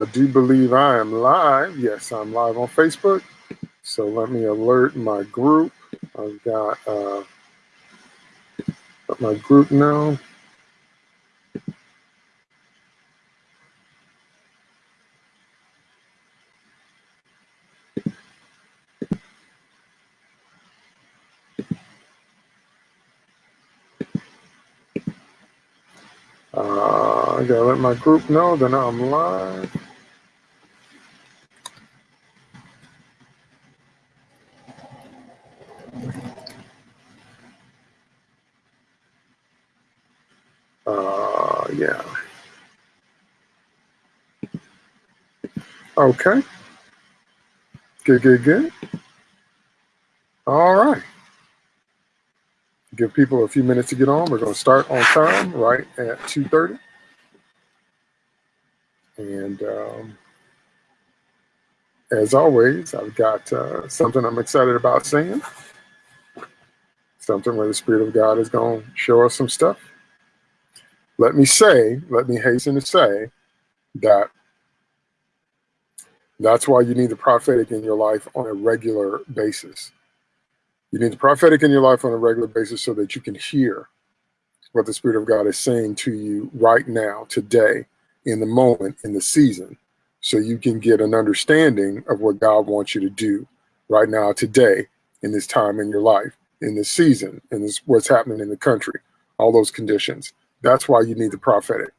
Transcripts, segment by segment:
I do believe I am live. Yes, I'm live on Facebook. So let me alert my group. I've got uh, my group now. Uh, I gotta let my group know that I'm live. Uh, yeah. Okay. Good, good, good. All right. Give people a few minutes to get on. We're going to start on time, right at 2.30. And um, as always, I've got uh, something I'm excited about saying. Something where the Spirit of God is going to show us some stuff. Let me say, let me hasten to say that that's why you need the prophetic in your life on a regular basis. You need the prophetic in your life on a regular basis so that you can hear what the Spirit of God is saying to you right now, today, in the moment, in the season, so you can get an understanding of what God wants you to do right now, today, in this time in your life, in this season, in this what's happening in the country, all those conditions. That's why you need the prophetic.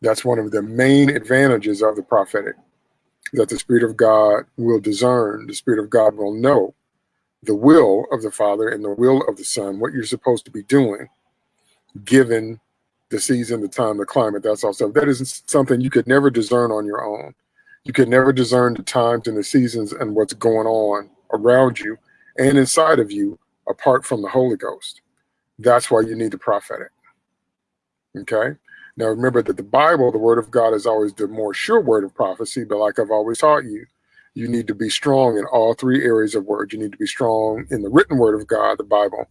That's one of the main advantages of the prophetic, that the Spirit of God will discern, the Spirit of God will know the will of the Father and the will of the Son, what you're supposed to be doing, given the season, the time, the climate, that's all stuff. That is something you could never discern on your own. You could never discern the times and the seasons and what's going on around you and inside of you apart from the Holy Ghost. That's why you need the prophetic. Okay. Now remember that the Bible, the word of God is always the more sure word of prophecy, but like I've always taught you, you need to be strong in all three areas of word. You need to be strong in the written word of God, the Bible.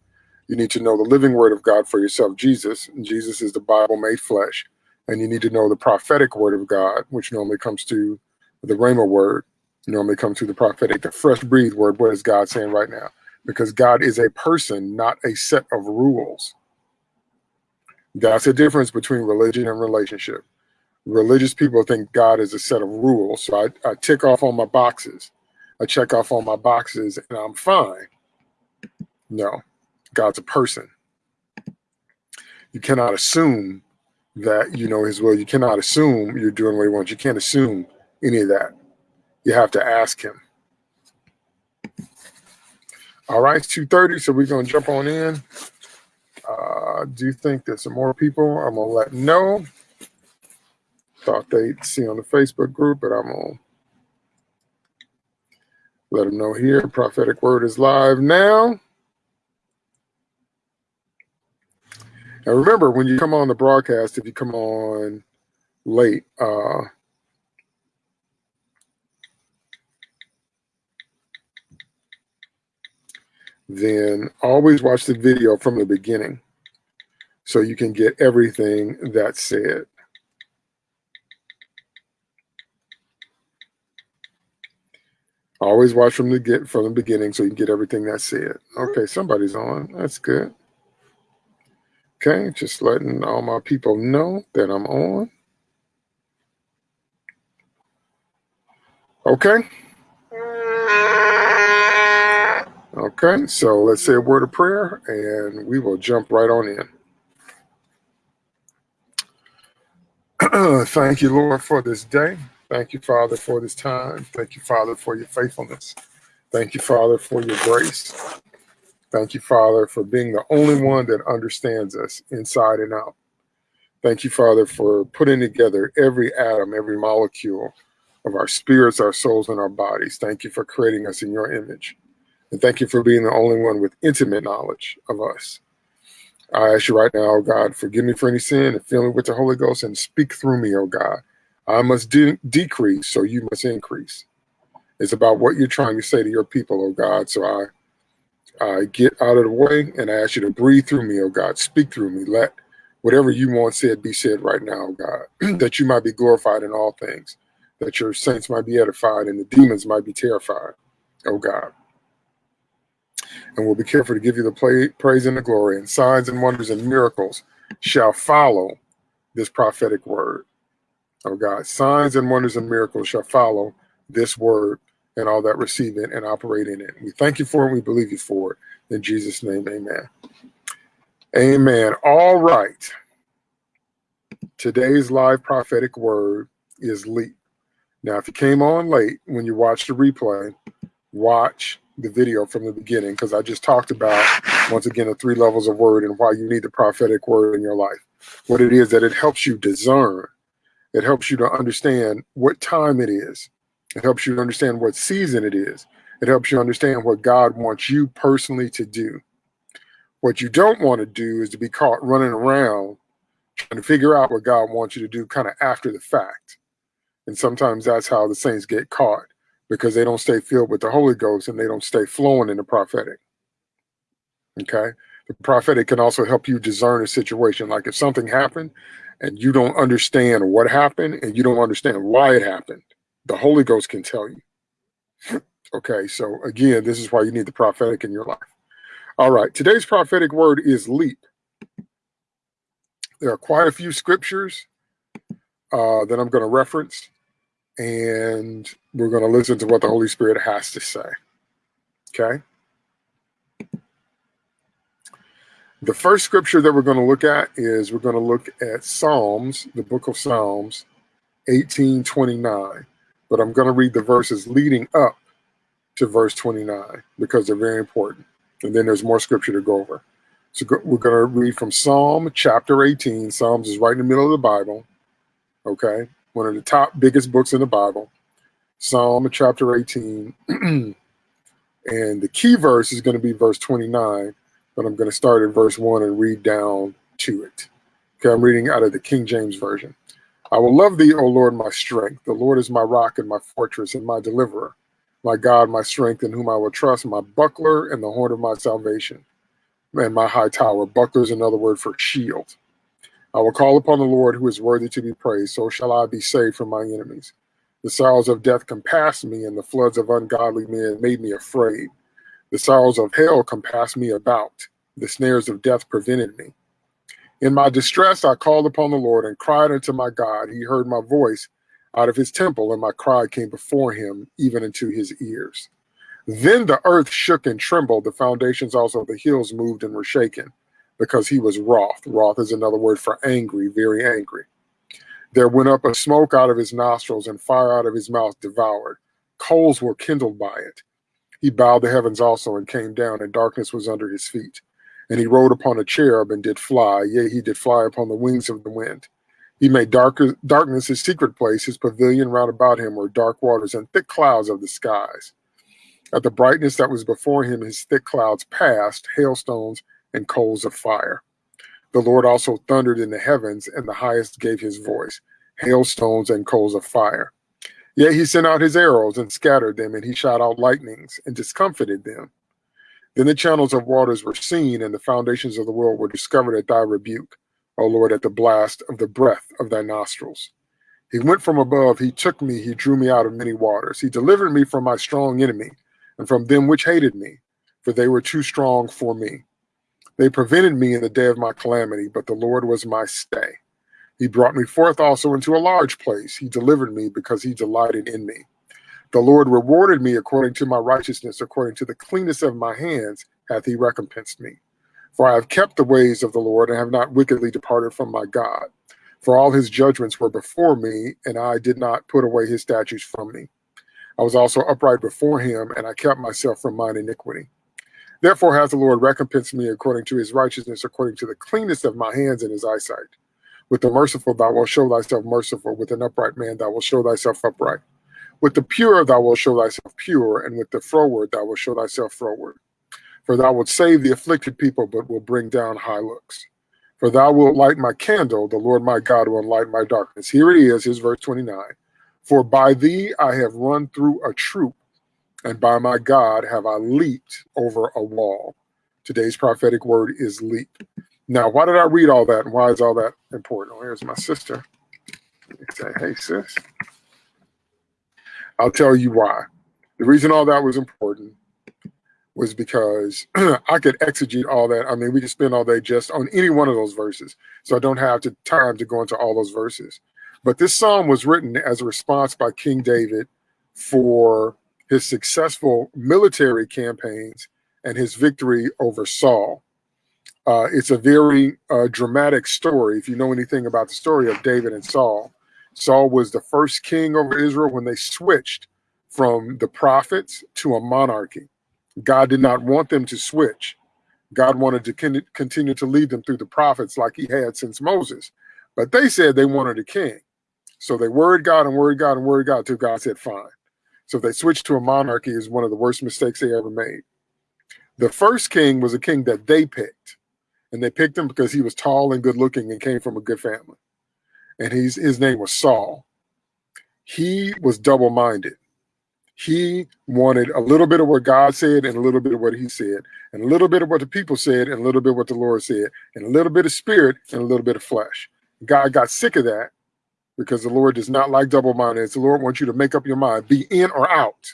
You need to know the living word of God for yourself, Jesus. Jesus is the Bible made flesh. And you need to know the prophetic word of God, which normally comes to the Rhema word, normally comes to the prophetic, the fresh breathed word. What is God saying right now? Because God is a person, not a set of rules. That's the difference between religion and relationship. Religious people think God is a set of rules. So I, I tick off on my boxes. I check off on my boxes and I'm fine. No, God's a person. You cannot assume that you know his will. You cannot assume you're doing what he wants. You can't assume any of that. You have to ask him. All right, it's 2.30, so we're going to jump on in. Uh, do you think there's some more people? I'm to let know. Thought they'd see on the Facebook group, but I'm to let them know here. Prophetic Word is live now. And remember, when you come on the broadcast, if you come on late, uh, then always watch the video from the beginning so you can get everything that's said. Always watch from the get from the beginning so you can get everything that's said. Okay, somebody's on. That's good. Okay, just letting all my people know that I'm on. Okay. Okay, so let's say a word of prayer and we will jump right on in. Thank you, Lord, for this day. Thank you, Father, for this time. Thank you, Father, for your faithfulness. Thank you, Father, for your grace. Thank you, Father, for being the only one that understands us inside and out. Thank you, Father, for putting together every atom, every molecule of our spirits, our souls, and our bodies. Thank you for creating us in your image. And thank you for being the only one with intimate knowledge of us. I ask you right now, oh God, forgive me for any sin and fill me with the Holy Ghost and speak through me, oh God. I must de decrease, so you must increase. It's about what you're trying to say to your people, oh God. So I, I get out of the way and I ask you to breathe through me, oh God. Speak through me. Let whatever you want said be said right now, oh God, that you might be glorified in all things. that your saints might be edified and the demons might be terrified, oh God. And we'll be careful to give you the praise and the glory, and signs and wonders and miracles shall follow this prophetic word. Oh God, signs and wonders and miracles shall follow this word and all that receive it and operate in it. We thank you for it. We believe you for it. In Jesus' name, amen. Amen. All right. Today's live prophetic word is leap. Now, if you came on late when you watched the replay, watch the video from the beginning because I just talked about, once again, the three levels of word and why you need the prophetic word in your life. What it is that it helps you discern, it helps you to understand what time it is, it helps you understand what season it is, it helps you understand what God wants you personally to do. What you don't want to do is to be caught running around trying to figure out what God wants you to do kind of after the fact. And sometimes that's how the saints get caught because they don't stay filled with the Holy Ghost and they don't stay flowing in the prophetic. Okay. The prophetic can also help you discern a situation. Like if something happened and you don't understand what happened and you don't understand why it happened, the Holy Ghost can tell you. okay. So again, this is why you need the prophetic in your life. All right. Today's prophetic word is leap. There are quite a few scriptures uh, that I'm going to reference, and we're going to listen to what the Holy Spirit has to say. Okay? The first scripture that we're going to look at is we're going to look at Psalms, the book of Psalms, 1829. But I'm going to read the verses leading up to verse 29 because they're very important. And then there's more scripture to go over. So we're going to read from Psalm chapter 18. Psalms is right in the middle of the Bible. Okay. One of the top biggest books in the Bible. Psalm chapter 18. and the key verse is going to be verse 29, but I'm going to start at verse 1 and read down to it. Okay, I'm reading out of the King James Version. I will love thee, O Lord, my strength. The Lord is my rock and my fortress and my deliverer, my God, my strength, in whom I will trust, my buckler and the horn of my salvation and my high tower. Buckler is another word for shield. I will call upon the Lord who is worthy to be praised. So shall I be saved from my enemies. The sorrows of death compassed me, and the floods of ungodly men made me afraid. The sorrows of hell compassed me about. The snares of death prevented me. In my distress, I called upon the Lord and cried unto my God. He heard my voice out of his temple, and my cry came before him, even into his ears. Then the earth shook and trembled. The foundations also of the hills moved and were shaken because he was wroth. Wroth is another word for angry, very angry. There went up a smoke out of his nostrils and fire out of his mouth devoured. Coals were kindled by it. He bowed the heavens also and came down, and darkness was under his feet. And he rode upon a cherub and did fly, yea, he did fly upon the wings of the wind. He made darker, darkness his secret place, his pavilion round about him were dark waters and thick clouds of the skies. At the brightness that was before him, his thick clouds passed, hailstones and coals of fire. The Lord also thundered in the heavens, and the highest gave his voice, hailstones and coals of fire. Yet he sent out his arrows and scattered them, and he shot out lightnings and discomfited them. Then the channels of waters were seen, and the foundations of the world were discovered at thy rebuke, O Lord, at the blast of the breath of thy nostrils. He went from above, he took me, he drew me out of many waters. He delivered me from my strong enemy and from them which hated me, for they were too strong for me. They prevented me in the day of my calamity, but the Lord was my stay. He brought me forth also into a large place. He delivered me because he delighted in me. The Lord rewarded me according to my righteousness, according to the cleanness of my hands hath he recompensed me. For I have kept the ways of the Lord and have not wickedly departed from my God. For all his judgments were before me, and I did not put away his statutes from me. I was also upright before him, and I kept myself from mine iniquity. Therefore hath the Lord recompensed me according to his righteousness, according to the cleanness of my hands in his eyesight. With the merciful thou wilt show thyself merciful, with an upright man thou wilt show thyself upright. With the pure thou wilt show thyself pure, and with the froward thou wilt show thyself froward. For thou wilt save the afflicted people, but will bring down high looks. For thou wilt light my candle, the Lord my God will light my darkness. Here it is, his verse 29. For by thee I have run through a troop, and by my God have I leaped over a wall. Today's prophetic word is leap. Now, why did I read all that, and why is all that important? Oh, here's my sister. Say, hey, sis. I'll tell you why. The reason all that was important was because I could exegete all that. I mean, we could spend all day just on any one of those verses. So I don't have the time to go into all those verses. But this psalm was written as a response by King David for his successful military campaigns and his victory over Saul. Uh, it's a very uh, dramatic story. If you know anything about the story of David and Saul, Saul was the first king over Israel when they switched from the prophets to a monarchy. God did not want them to switch. God wanted to continue to lead them through the prophets like he had since Moses. But they said they wanted a king. So they worried God and worried God and worried God until God said, fine. So they switched to a monarchy is one of the worst mistakes they ever made. The first king was a king that they picked. And they picked him because he was tall and good looking and came from a good family. And he's, his name was Saul. He was double minded he wanted a little bit of what God said and a little bit of what he said, and a little bit of what the people said and a little bit of what the Lord said, and a little bit of spirit and a little bit of flesh. God got sick of that because the Lord does not like double mindedness. The Lord wants you to make up your mind, be in or out.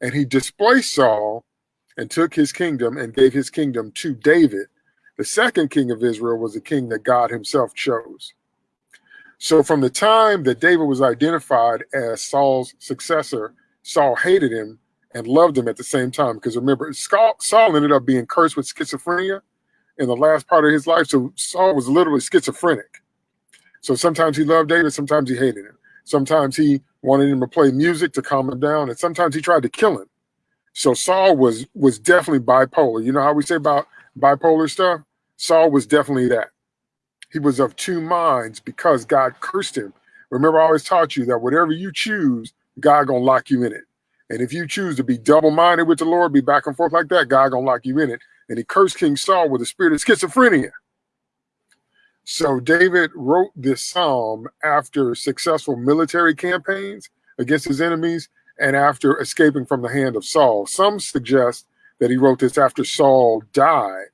And he displaced Saul and took his kingdom and gave his kingdom to David. The second king of Israel was the king that God himself chose. So from the time that David was identified as Saul's successor Saul hated him and loved him at the same time. Because remember, Saul ended up being cursed with schizophrenia in the last part of his life. So Saul was literally schizophrenic. So sometimes he loved David, sometimes he hated him. Sometimes he wanted him to play music to calm him down, and sometimes he tried to kill him. So Saul was was definitely bipolar. You know how we say about bipolar stuff? Saul was definitely that. He was of two minds because God cursed him. Remember, I always taught you that whatever you choose, God gonna lock you in it. And if you choose to be double-minded with the Lord, be back and forth like that, God gonna lock you in it. And he cursed King Saul with a spirit of schizophrenia. So David wrote this psalm after successful military campaigns against his enemies and after escaping from the hand of Saul. Some suggest that he wrote this after Saul died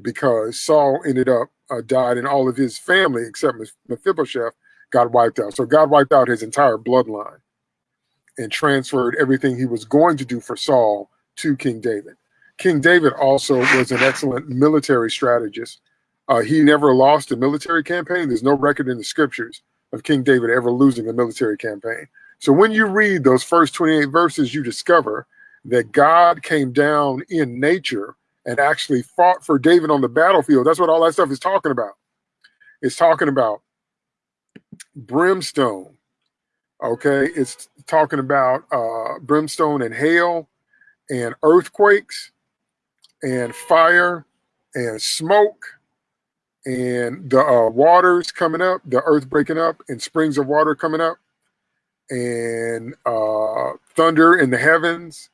because Saul ended up uh, died and all of his family except Mephibosheth got wiped out. So God wiped out his entire bloodline and transferred everything he was going to do for Saul to King David. King David also was an excellent military strategist. Uh, he never lost a military campaign. There's no record in the scriptures of King David ever losing a military campaign. So when you read those first 28 verses, you discover that God came down in nature and actually fought for David on the battlefield. That's what all that stuff is talking about. It's talking about brimstone, Okay, it's talking about uh, brimstone and hail and earthquakes and fire and smoke and the uh, waters coming up, the earth breaking up and springs of water coming up and uh, thunder in the heavens.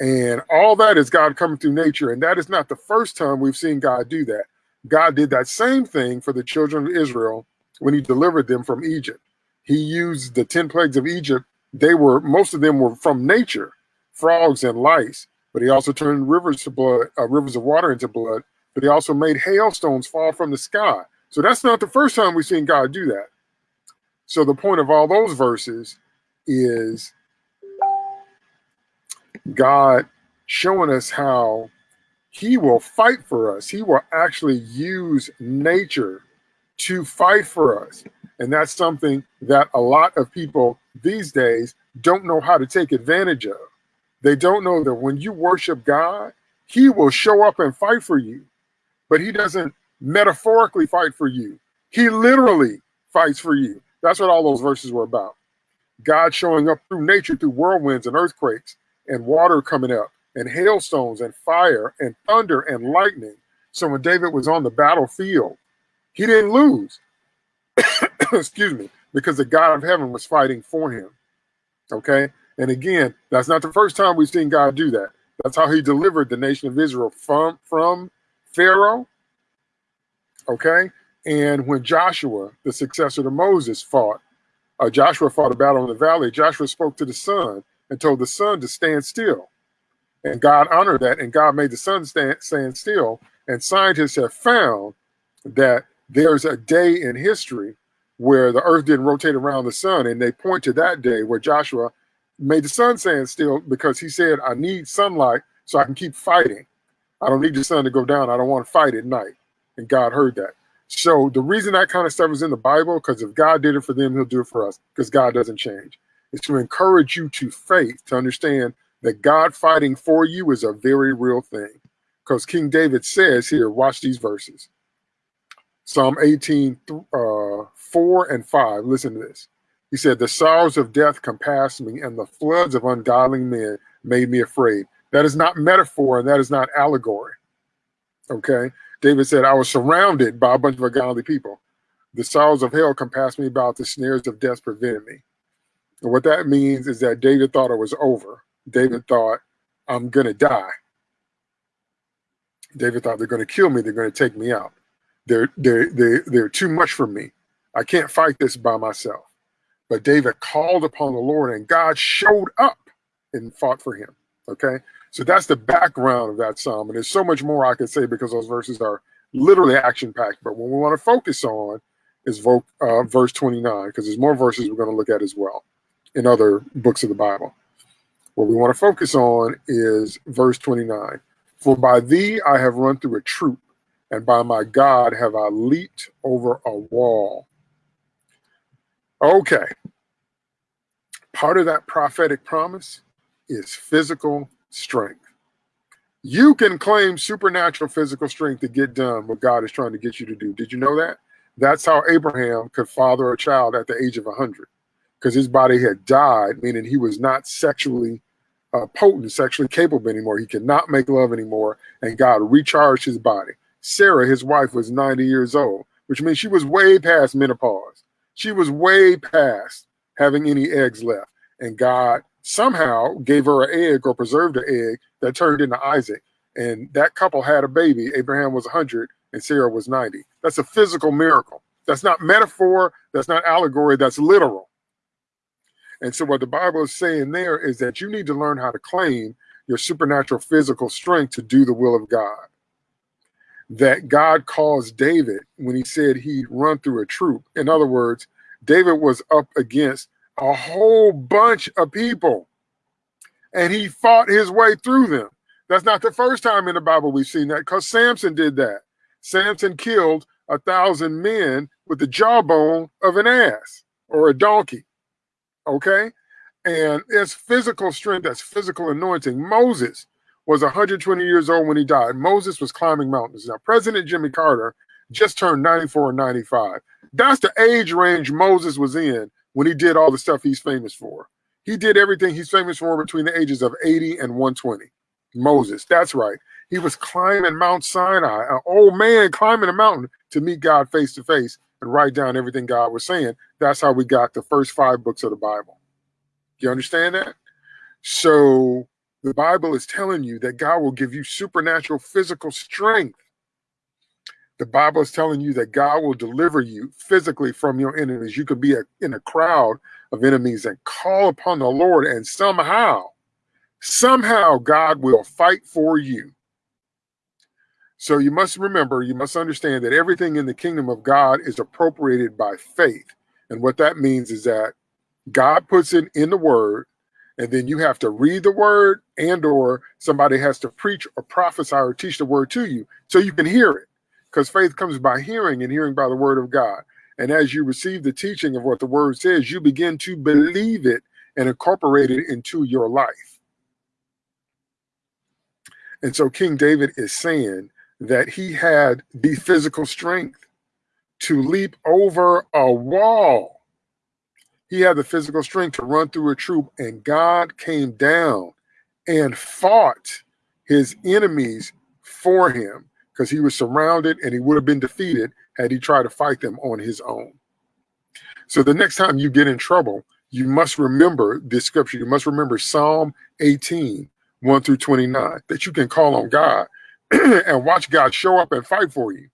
And all that is God coming through nature. And that is not the first time we've seen God do that. God did that same thing for the children of Israel when he delivered them from Egypt he used the 10 plagues of Egypt. They were, most of them were from nature, frogs and lice, but he also turned rivers to blood, uh, rivers of water into blood, but he also made hailstones fall from the sky. So that's not the first time we've seen God do that. So the point of all those verses is God showing us how he will fight for us. He will actually use nature to fight for us. And that's something that a lot of people these days don't know how to take advantage of. They don't know that when you worship God, he will show up and fight for you, but he doesn't metaphorically fight for you. He literally fights for you. That's what all those verses were about. God showing up through nature, through whirlwinds and earthquakes and water coming up and hailstones and fire and thunder and lightning. So when David was on the battlefield, he didn't lose. excuse me, because the God of heaven was fighting for him. Okay. And again, that's not the first time we've seen God do that. That's how he delivered the nation of Israel from, from Pharaoh. Okay. And when Joshua, the successor to Moses, fought, uh, Joshua fought a battle in the valley. Joshua spoke to the sun and told the sun to stand still. And God honored that, and God made the sun stand, stand still. And scientists have found that there's a day in history where the earth didn't rotate around the sun and they point to that day where joshua made the sun stand still because he said, I need sunlight so I can keep fighting. I don't need the sun to go down. I don't want to fight at night. And God heard that. So the reason that kind of stuff is in the Bible, because if God did it for them, he'll do it for us, because God doesn't change. Is to encourage you to faith, to understand that God fighting for you is a very real thing. Because King David says here, watch these verses. Psalm 18, uh, 4 and 5. Listen to this. He said, The sorrows of death compassed me, and the floods of ungodly men made me afraid. That is not metaphor, and that is not allegory. Okay? David said, I was surrounded by a bunch of ungodly people. The sorrows of hell compassed me about, the snares of death prevented me. And what that means is that David thought it was over. David thought, I'm going to die. David thought they're going to kill me. They're going to take me out. They're, they're, they're, they're too much for me. I can't fight this by myself. But David called upon the Lord and God showed up and fought for him. Okay. So that's the background of that psalm. And there's so much more I could say because those verses are literally action packed. But what we want to focus on is uh, verse 29, because there's more verses we're going to look at as well in other books of the Bible. What we want to focus on is verse 29. For by thee I have run through a troop, and by my God have I leaped over a wall. Okay. Part of that prophetic promise is physical strength. You can claim supernatural physical strength to get done what God is trying to get you to do. Did you know that? That's how Abraham could father a child at the age of 100 because his body had died, meaning he was not sexually uh, potent, sexually capable anymore. He could not make love anymore, and God recharged his body. Sarah, his wife, was 90 years old, which means she was way past menopause. She was way past having any eggs left. And God somehow gave her an egg or preserved an egg that turned into Isaac. And that couple had a baby. Abraham was 100 and Sarah was 90. That's a physical miracle. That's not metaphor. That's not allegory. That's literal. And so what the Bible is saying there is that you need to learn how to claim your supernatural physical strength to do the will of God. That God caused David when he said he'd run through a troop. In other words, David was up against a whole bunch of people and he fought his way through them. That's not the first time in the Bible we've seen that because Samson did that. Samson killed a thousand men with the jawbone of an ass or a donkey. Okay. And it's physical strength, that's physical anointing. Moses was 120 years old when he died. Moses was climbing mountains. Now, President Jimmy Carter just turned 94 or 95. That's the age range Moses was in when he did all the stuff he's famous for. He did everything he's famous for between the ages of 80 and 120. Moses, that's right. He was climbing Mount Sinai, an old man climbing a mountain to meet God face to face and write down everything God was saying. That's how we got the first five books of the Bible. You understand that? So the Bible is telling you that God will give you supernatural physical strength the Bible is telling you that God will deliver you physically from your enemies. You could be a, in a crowd of enemies and call upon the Lord, and somehow, somehow God will fight for you. So you must remember, you must understand that everything in the kingdom of God is appropriated by faith. And what that means is that God puts it in the word, and then you have to read the word and or somebody has to preach or prophesy or teach the word to you so you can hear it because faith comes by hearing and hearing by the word of God. And as you receive the teaching of what the word says, you begin to believe it and incorporate it into your life. And so King David is saying that he had the physical strength to leap over a wall. He had the physical strength to run through a troop, and God came down and fought his enemies for him because he was surrounded and he would have been defeated had he tried to fight them on his own. So the next time you get in trouble, you must remember this scripture. You must remember Psalm 18, 1 through 29, that you can call on God and watch God show up and fight for you.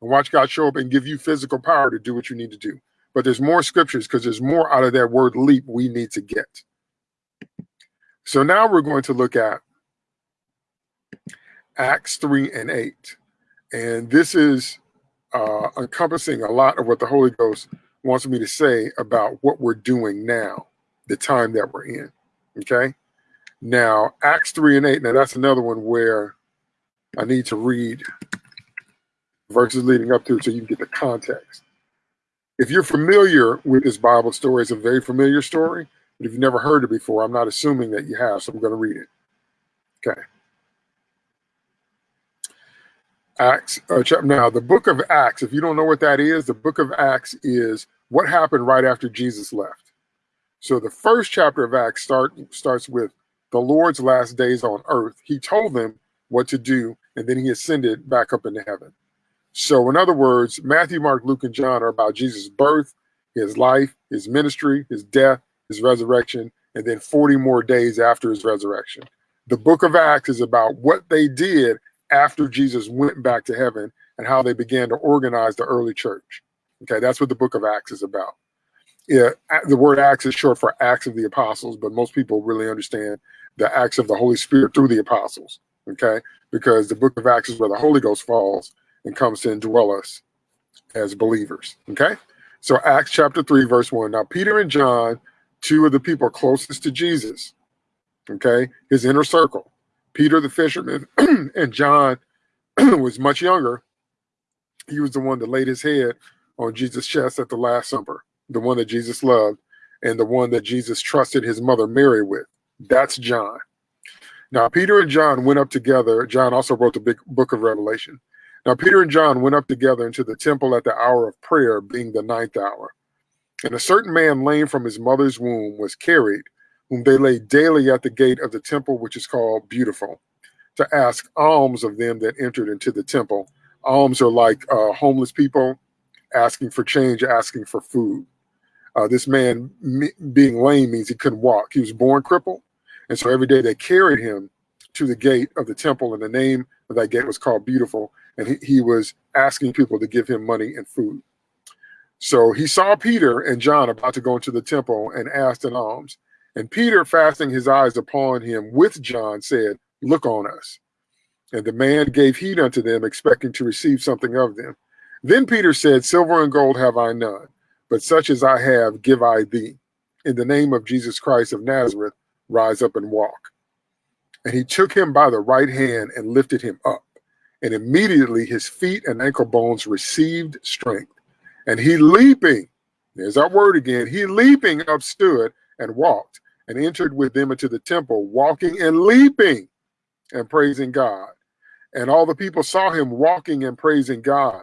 And watch God show up and give you physical power to do what you need to do. But there's more scriptures because there's more out of that word leap we need to get. So now we're going to look at Acts 3 and 8. And this is uh, encompassing a lot of what the Holy Ghost wants me to say about what we're doing now, the time that we're in. Okay. Now, Acts 3 and 8. Now, that's another one where I need to read verses leading up to it so you can get the context. If you're familiar with this Bible story, it's a very familiar story. But if you've never heard it before, I'm not assuming that you have, so I'm going to read it. Okay. Acts, uh, now the book of Acts, if you don't know what that is, the book of Acts is what happened right after Jesus left. So the first chapter of Acts start, starts with the Lord's last days on earth. He told them what to do, and then he ascended back up into heaven. So, in other words, Matthew, Mark, Luke, and John are about Jesus' birth, his life, his ministry, his death, his resurrection, and then 40 more days after his resurrection. The book of Acts is about what they did after Jesus went back to heaven and how they began to organize the early church. Okay, that's what the book of Acts is about. Yeah, the word Acts is short for Acts of the Apostles, but most people really understand the acts of the Holy Spirit through the apostles. Okay, because the book of Acts is where the Holy Ghost falls and comes to indwell us as believers. Okay. So Acts chapter 3, verse 1. Now, Peter and John, two of the people closest to Jesus, okay, his inner circle. Peter the fisherman and John was much younger. He was the one that laid his head on Jesus' chest at the Last Supper, the one that Jesus loved, and the one that Jesus trusted his mother Mary with. That's John. Now, Peter and John went up together. John also wrote the big book of Revelation. Now, Peter and John went up together into the temple at the hour of prayer, being the ninth hour. And a certain man, lame from his mother's womb, was carried, whom they laid daily at the gate of the temple, which is called Beautiful, to ask alms of them that entered into the temple. Alms are like uh, homeless people asking for change, asking for food. Uh, this man being lame means he couldn't walk. He was born crippled. And so every day they carried him to the gate of the temple, and the name of that gate was called Beautiful and he, he was asking people to give him money and food. So he saw Peter and John about to go into the temple and asked an alms. And Peter, fastening his eyes upon him with John, said, Look on us. And the man gave heed unto them, expecting to receive something of them. Then Peter said, Silver and gold have I none, but such as I have give I thee. In the name of Jesus Christ of Nazareth, rise up and walk. And he took him by the right hand and lifted him up and immediately his feet and ankle bones received strength. And he leaping, there's our word again, he leaping up stood and walked and entered with them into the temple, walking and leaping and praising God. And all the people saw him walking and praising God.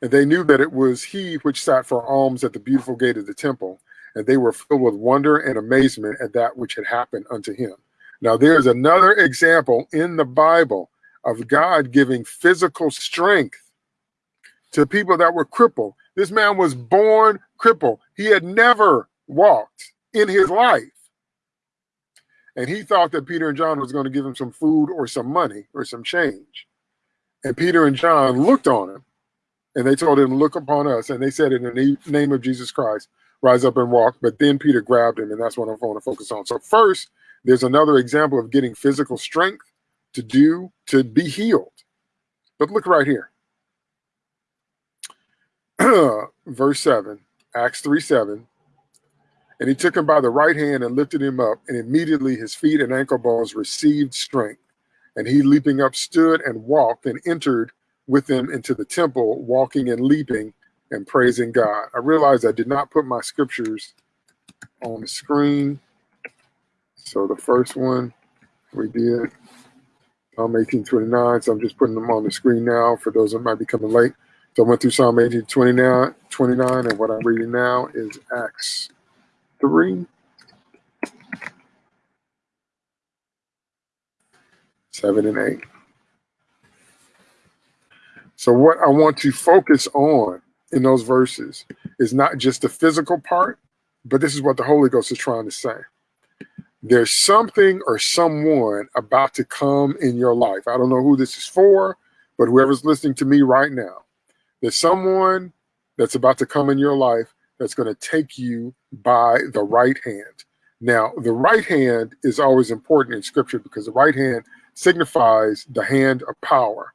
And they knew that it was he which sat for alms at the beautiful gate of the temple. And they were filled with wonder and amazement at that which had happened unto him. Now, there's another example in the Bible of God giving physical strength to people that were crippled. This man was born crippled. He had never walked in his life. And he thought that Peter and John was going to give him some food or some money or some change. And Peter and John looked on him and they told him, Look upon us. And they said, In the name of Jesus Christ, rise up and walk. But then Peter grabbed him, and that's what I'm going to focus on. So, first, there's another example of getting physical strength to do, to be healed. But look right here. Verse 7, Acts 3 7. And he took him by the right hand and lifted him up, and immediately his feet and ankle bones received strength. And he, leaping up, stood and walked and entered with them into the temple, walking and leaping and praising God. I realized I did not put my scriptures on the screen. So the first one we did, Psalm 1829. So I'm just putting them on the screen now for those that might be coming late. So I went through Psalm 1829, 29, and what I'm reading now is Acts 3. Seven and eight. So, what I want to focus on in those verses is not just the physical part, but this is what the Holy Ghost is trying to say there's something or someone about to come in your life. I don't know who this is for, but whoever's listening to me right now, there's someone that's about to come in your life that's going to take you by the right hand. Now, the right hand is always important in scripture because the right hand signifies the hand of power,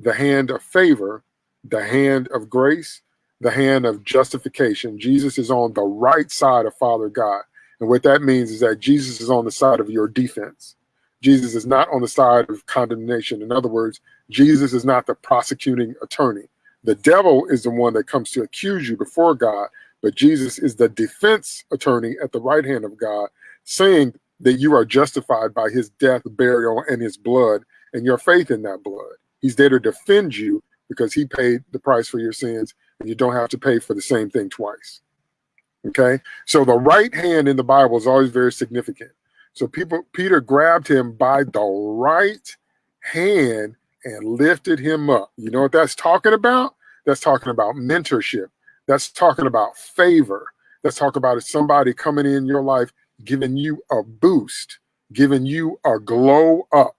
the hand of favor, the hand of grace, the hand of justification. Jesus is on the right side of Father God. And what that means is that Jesus is on the side of your defense. Jesus is not on the side of condemnation. In other words, Jesus is not the prosecuting attorney. The devil is the one that comes to accuse you before God, but Jesus is the defense attorney at the right hand of God, saying that you are justified by his death, burial, and his blood, and your faith in that blood. He's there to defend you because he paid the price for your sins, and you don't have to pay for the same thing twice. Okay, so the right hand in the Bible is always very significant. So people, Peter grabbed him by the right hand and lifted him up. You know what that's talking about? That's talking about mentorship. That's talking about favor. That's talking about somebody coming in your life, giving you a boost, giving you a glow up,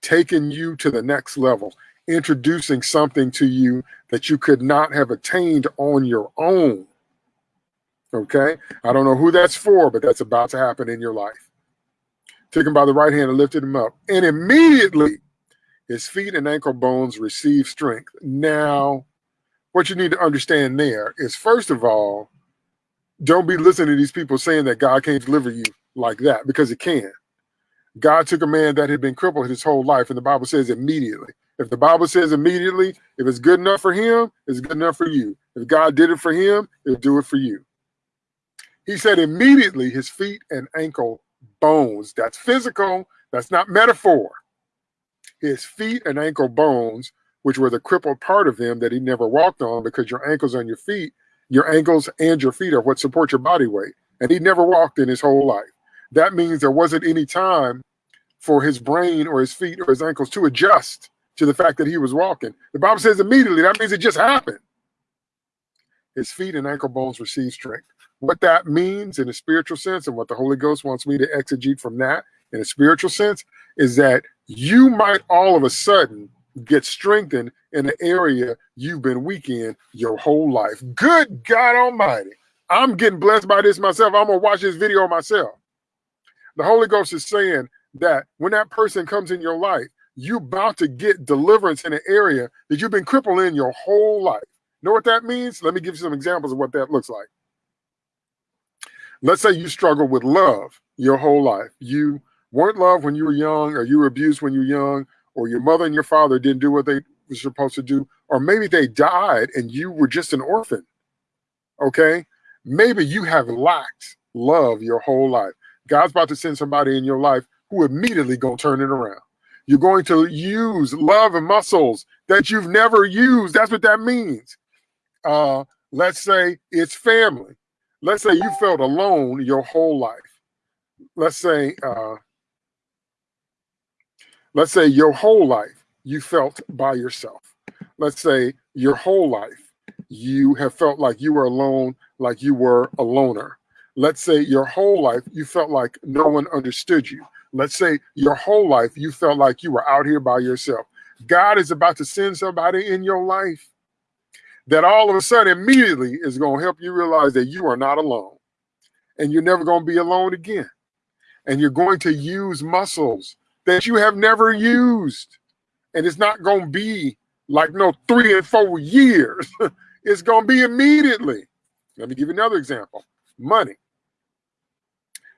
taking you to the next level, introducing something to you that you could not have attained on your own. Okay? I don't know who that's for, but that's about to happen in your life. Took him by the right hand and lifted him up. And immediately his feet and ankle bones received strength. Now, what you need to understand there is first of all, don't be listening to these people saying that God can't deliver you like that because it can. God took a man that had been crippled his whole life, and the Bible says immediately. If the Bible says immediately, if it's good enough for him, it's good enough for you. If God did it for him, it'll do it for you. He said immediately his feet and ankle bones. That's physical, that's not metaphor. His feet and ankle bones, which were the crippled part of him that he never walked on because your ankles on your feet, your ankles and your feet are what support your body weight. And he never walked in his whole life that means there wasn't any time for his brain or his feet or his ankles to adjust to the fact that he was walking. The Bible says immediately, that means it just happened. His feet and ankle bones received strength. What that means in a spiritual sense, and what the Holy Ghost wants me to exegete from that in a spiritual sense, is that you might all of a sudden get strengthened in an area you've been weak in your whole life. Good God Almighty. I'm getting blessed by this myself. I'm going to watch this video myself. The Holy Ghost is saying that when that person comes in your life, you're about to get deliverance in an area that you've been crippled in your whole life. Know what that means? Let me give you some examples of what that looks like. Let's say you struggle with love your whole life. You weren't loved when you were young, or you were abused when you were young, or your mother and your father didn't do what they were supposed to do, or maybe they died and you were just an orphan. Okay? Maybe you have lacked love your whole life. God's about to send somebody in your life who immediately gonna turn it around. You're going to use love and muscles that you've never used. That's what that means. Uh, let's say it's family. Let's say you felt alone your whole life. Let's say, uh, let's say your whole life you felt by yourself. Let's say your whole life you have felt like you were alone, like you were a loner let's say your whole life you felt like no one understood you. Let's say your whole life you felt like you were out here by yourself. God is about to send somebody in your life that all of a sudden immediately is going to help you realize that you are not alone and you're never going to be alone again. And you're going to use muscles that you have never used. And it's not going to be like no three and four years. it's going to be immediately. Let me give you another example money.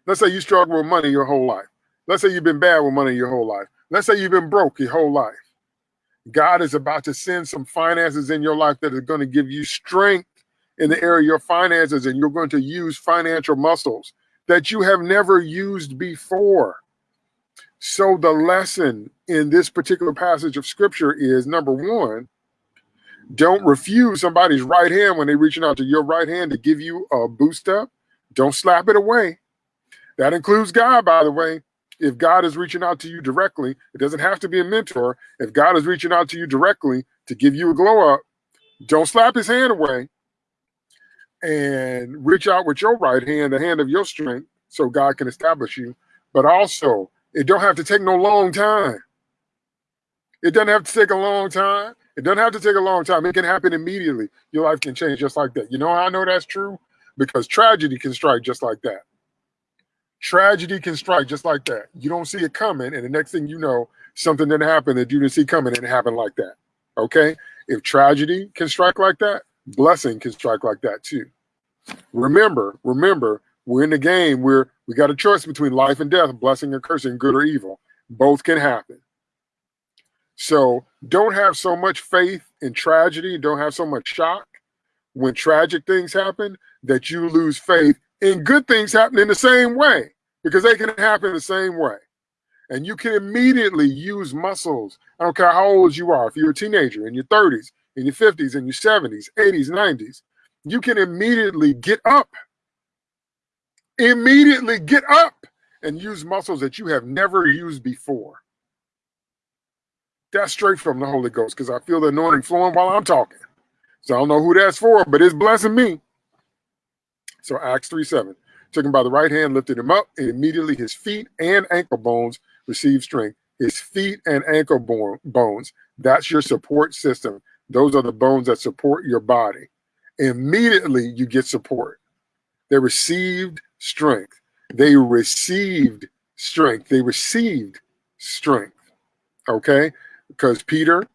Let's say you struggle with money your whole life. Let's say you've been bad with money your whole life. Let's say you've been broke your whole life. God is about to send some finances in your life that are going to give you strength in the area of your finances, and you're going to use financial muscles that you have never used before. So, the lesson in this particular passage of scripture is number one, don't refuse somebody's right hand when they're reaching out to your right hand to give you a boost up. Don't slap it away. That includes God, by the way. If God is reaching out to you directly, it doesn't have to be a mentor. If God is reaching out to you directly to give you a glow up, don't slap his hand away and reach out with your right hand, the hand of your strength, so God can establish you. But also, it don't have to take no long time. It doesn't have to take a long time. It doesn't have to take a long time. It can happen immediately. Your life can change just like that. You know how I know that's true? Because tragedy can strike just like that. Tragedy can strike just like that. You don't see it coming, and the next thing you know, something didn't happen that you didn't see coming, and it happened like that. Okay? If tragedy can strike like that, blessing can strike like that too. Remember, remember, we're in the game where we got a choice between life and death, blessing and cursing, good or evil. Both can happen. So don't have so much faith in tragedy, don't have so much shock when tragic things happen that you lose faith in good things happening in the same way because they can happen the same way. And you can immediately use muscles. I don't care how old you are, if you're a teenager in your 30s, in your 50s, in your 70s, 80s, 90s, you can immediately get up. Immediately get up and use muscles that you have never used before. That's straight from the Holy Ghost because I feel the anointing flowing while I'm talking. So I don't know who that's for, but it's blessing me. So Acts 3 7 took him by the right hand, lifted him up, and immediately his feet and ankle bones received strength. His feet and ankle bones, that's your support system. Those are the bones that support your body. Immediately you get support. They received strength. They received strength. They received strength. Okay? Because Peter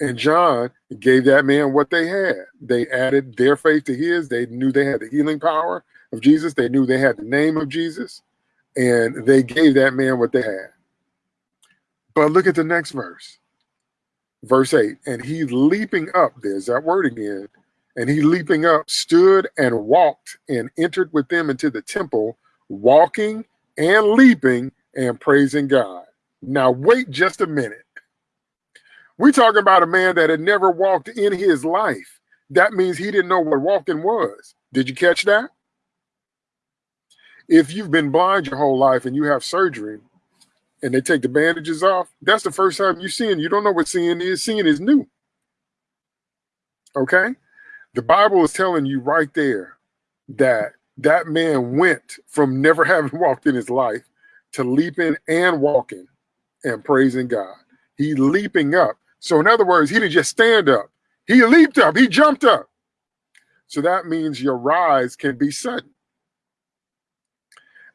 and John gave that man what they had. They added their faith to his. They knew they had the healing power of Jesus. They knew they had the name of Jesus. And they gave that man what they had. But look at the next verse. Verse 8. And he leaping up, there's that word again. And he leaping up stood and walked and entered with them into the temple, walking and leaping and praising God. Now, wait just a minute. We're talking about a man that had never walked in his life. That means he didn't know what walking was. Did you catch that? If you've been blind your whole life and you have surgery and they take the bandages off, that's the first time you're seeing. You don't know what seeing is. Seeing is new. Okay? The Bible is telling you right there that that man went from never having walked in his life to leaping and walking and praising God. He leaping up so in other words, he didn't just stand up. He leaped up. He jumped up. So that means your rise can be sudden.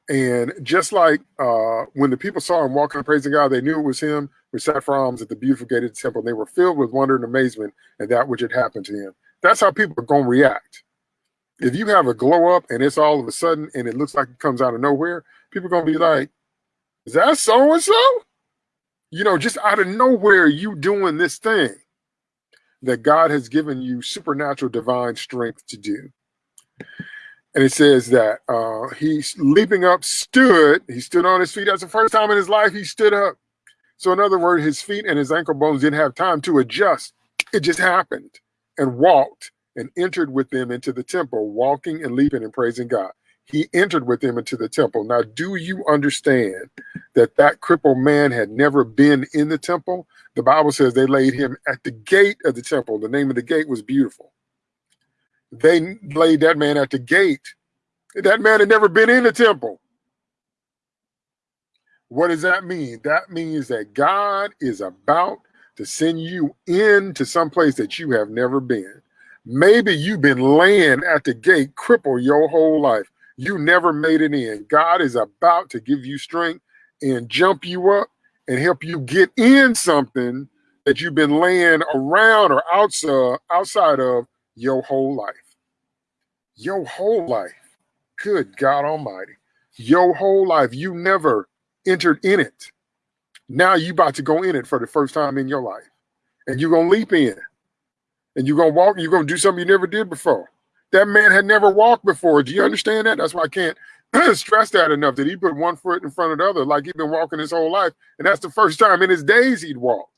And just like uh, when the people saw him walking and praising God, they knew it was him We sat for alms at the beautiful gated temple. And They were filled with wonder and amazement at that which had happened to him. That's how people are going to react. If you have a glow up and it's all of a sudden and it looks like it comes out of nowhere, people are going to be like, is that so and so? you know, just out of nowhere, you doing this thing that God has given you supernatural divine strength to do. And it says that uh, he's leaping up, stood, he stood on his feet. That's the first time in his life he stood up. So, in other words, his feet and his ankle bones didn't have time to adjust. It just happened and walked and entered with them into the temple, walking and leaping and praising God he entered with them into the temple. Now, do you understand that that crippled man had never been in the temple? The Bible says they laid him at the gate of the temple. The name of the gate was beautiful. They laid that man at the gate. That man had never been in the temple. What does that mean? That means that God is about to send you into some place that you have never been. Maybe you've been laying at the gate, crippled your whole life you never made it in. God is about to give you strength and jump you up and help you get in something that you've been laying around or outside uh, outside of your whole life. Your whole life. Good God Almighty. Your whole life. You never entered in it. Now you about to go in it for the first time in your life. And you're gonna leap in. And you're gonna walk, you're gonna do something you never did before. That man had never walked before. Do you understand that? That's why I can't stress that enough that he put one foot in front of the other like he'd been walking his whole life. And that's the first time in his days he'd walked.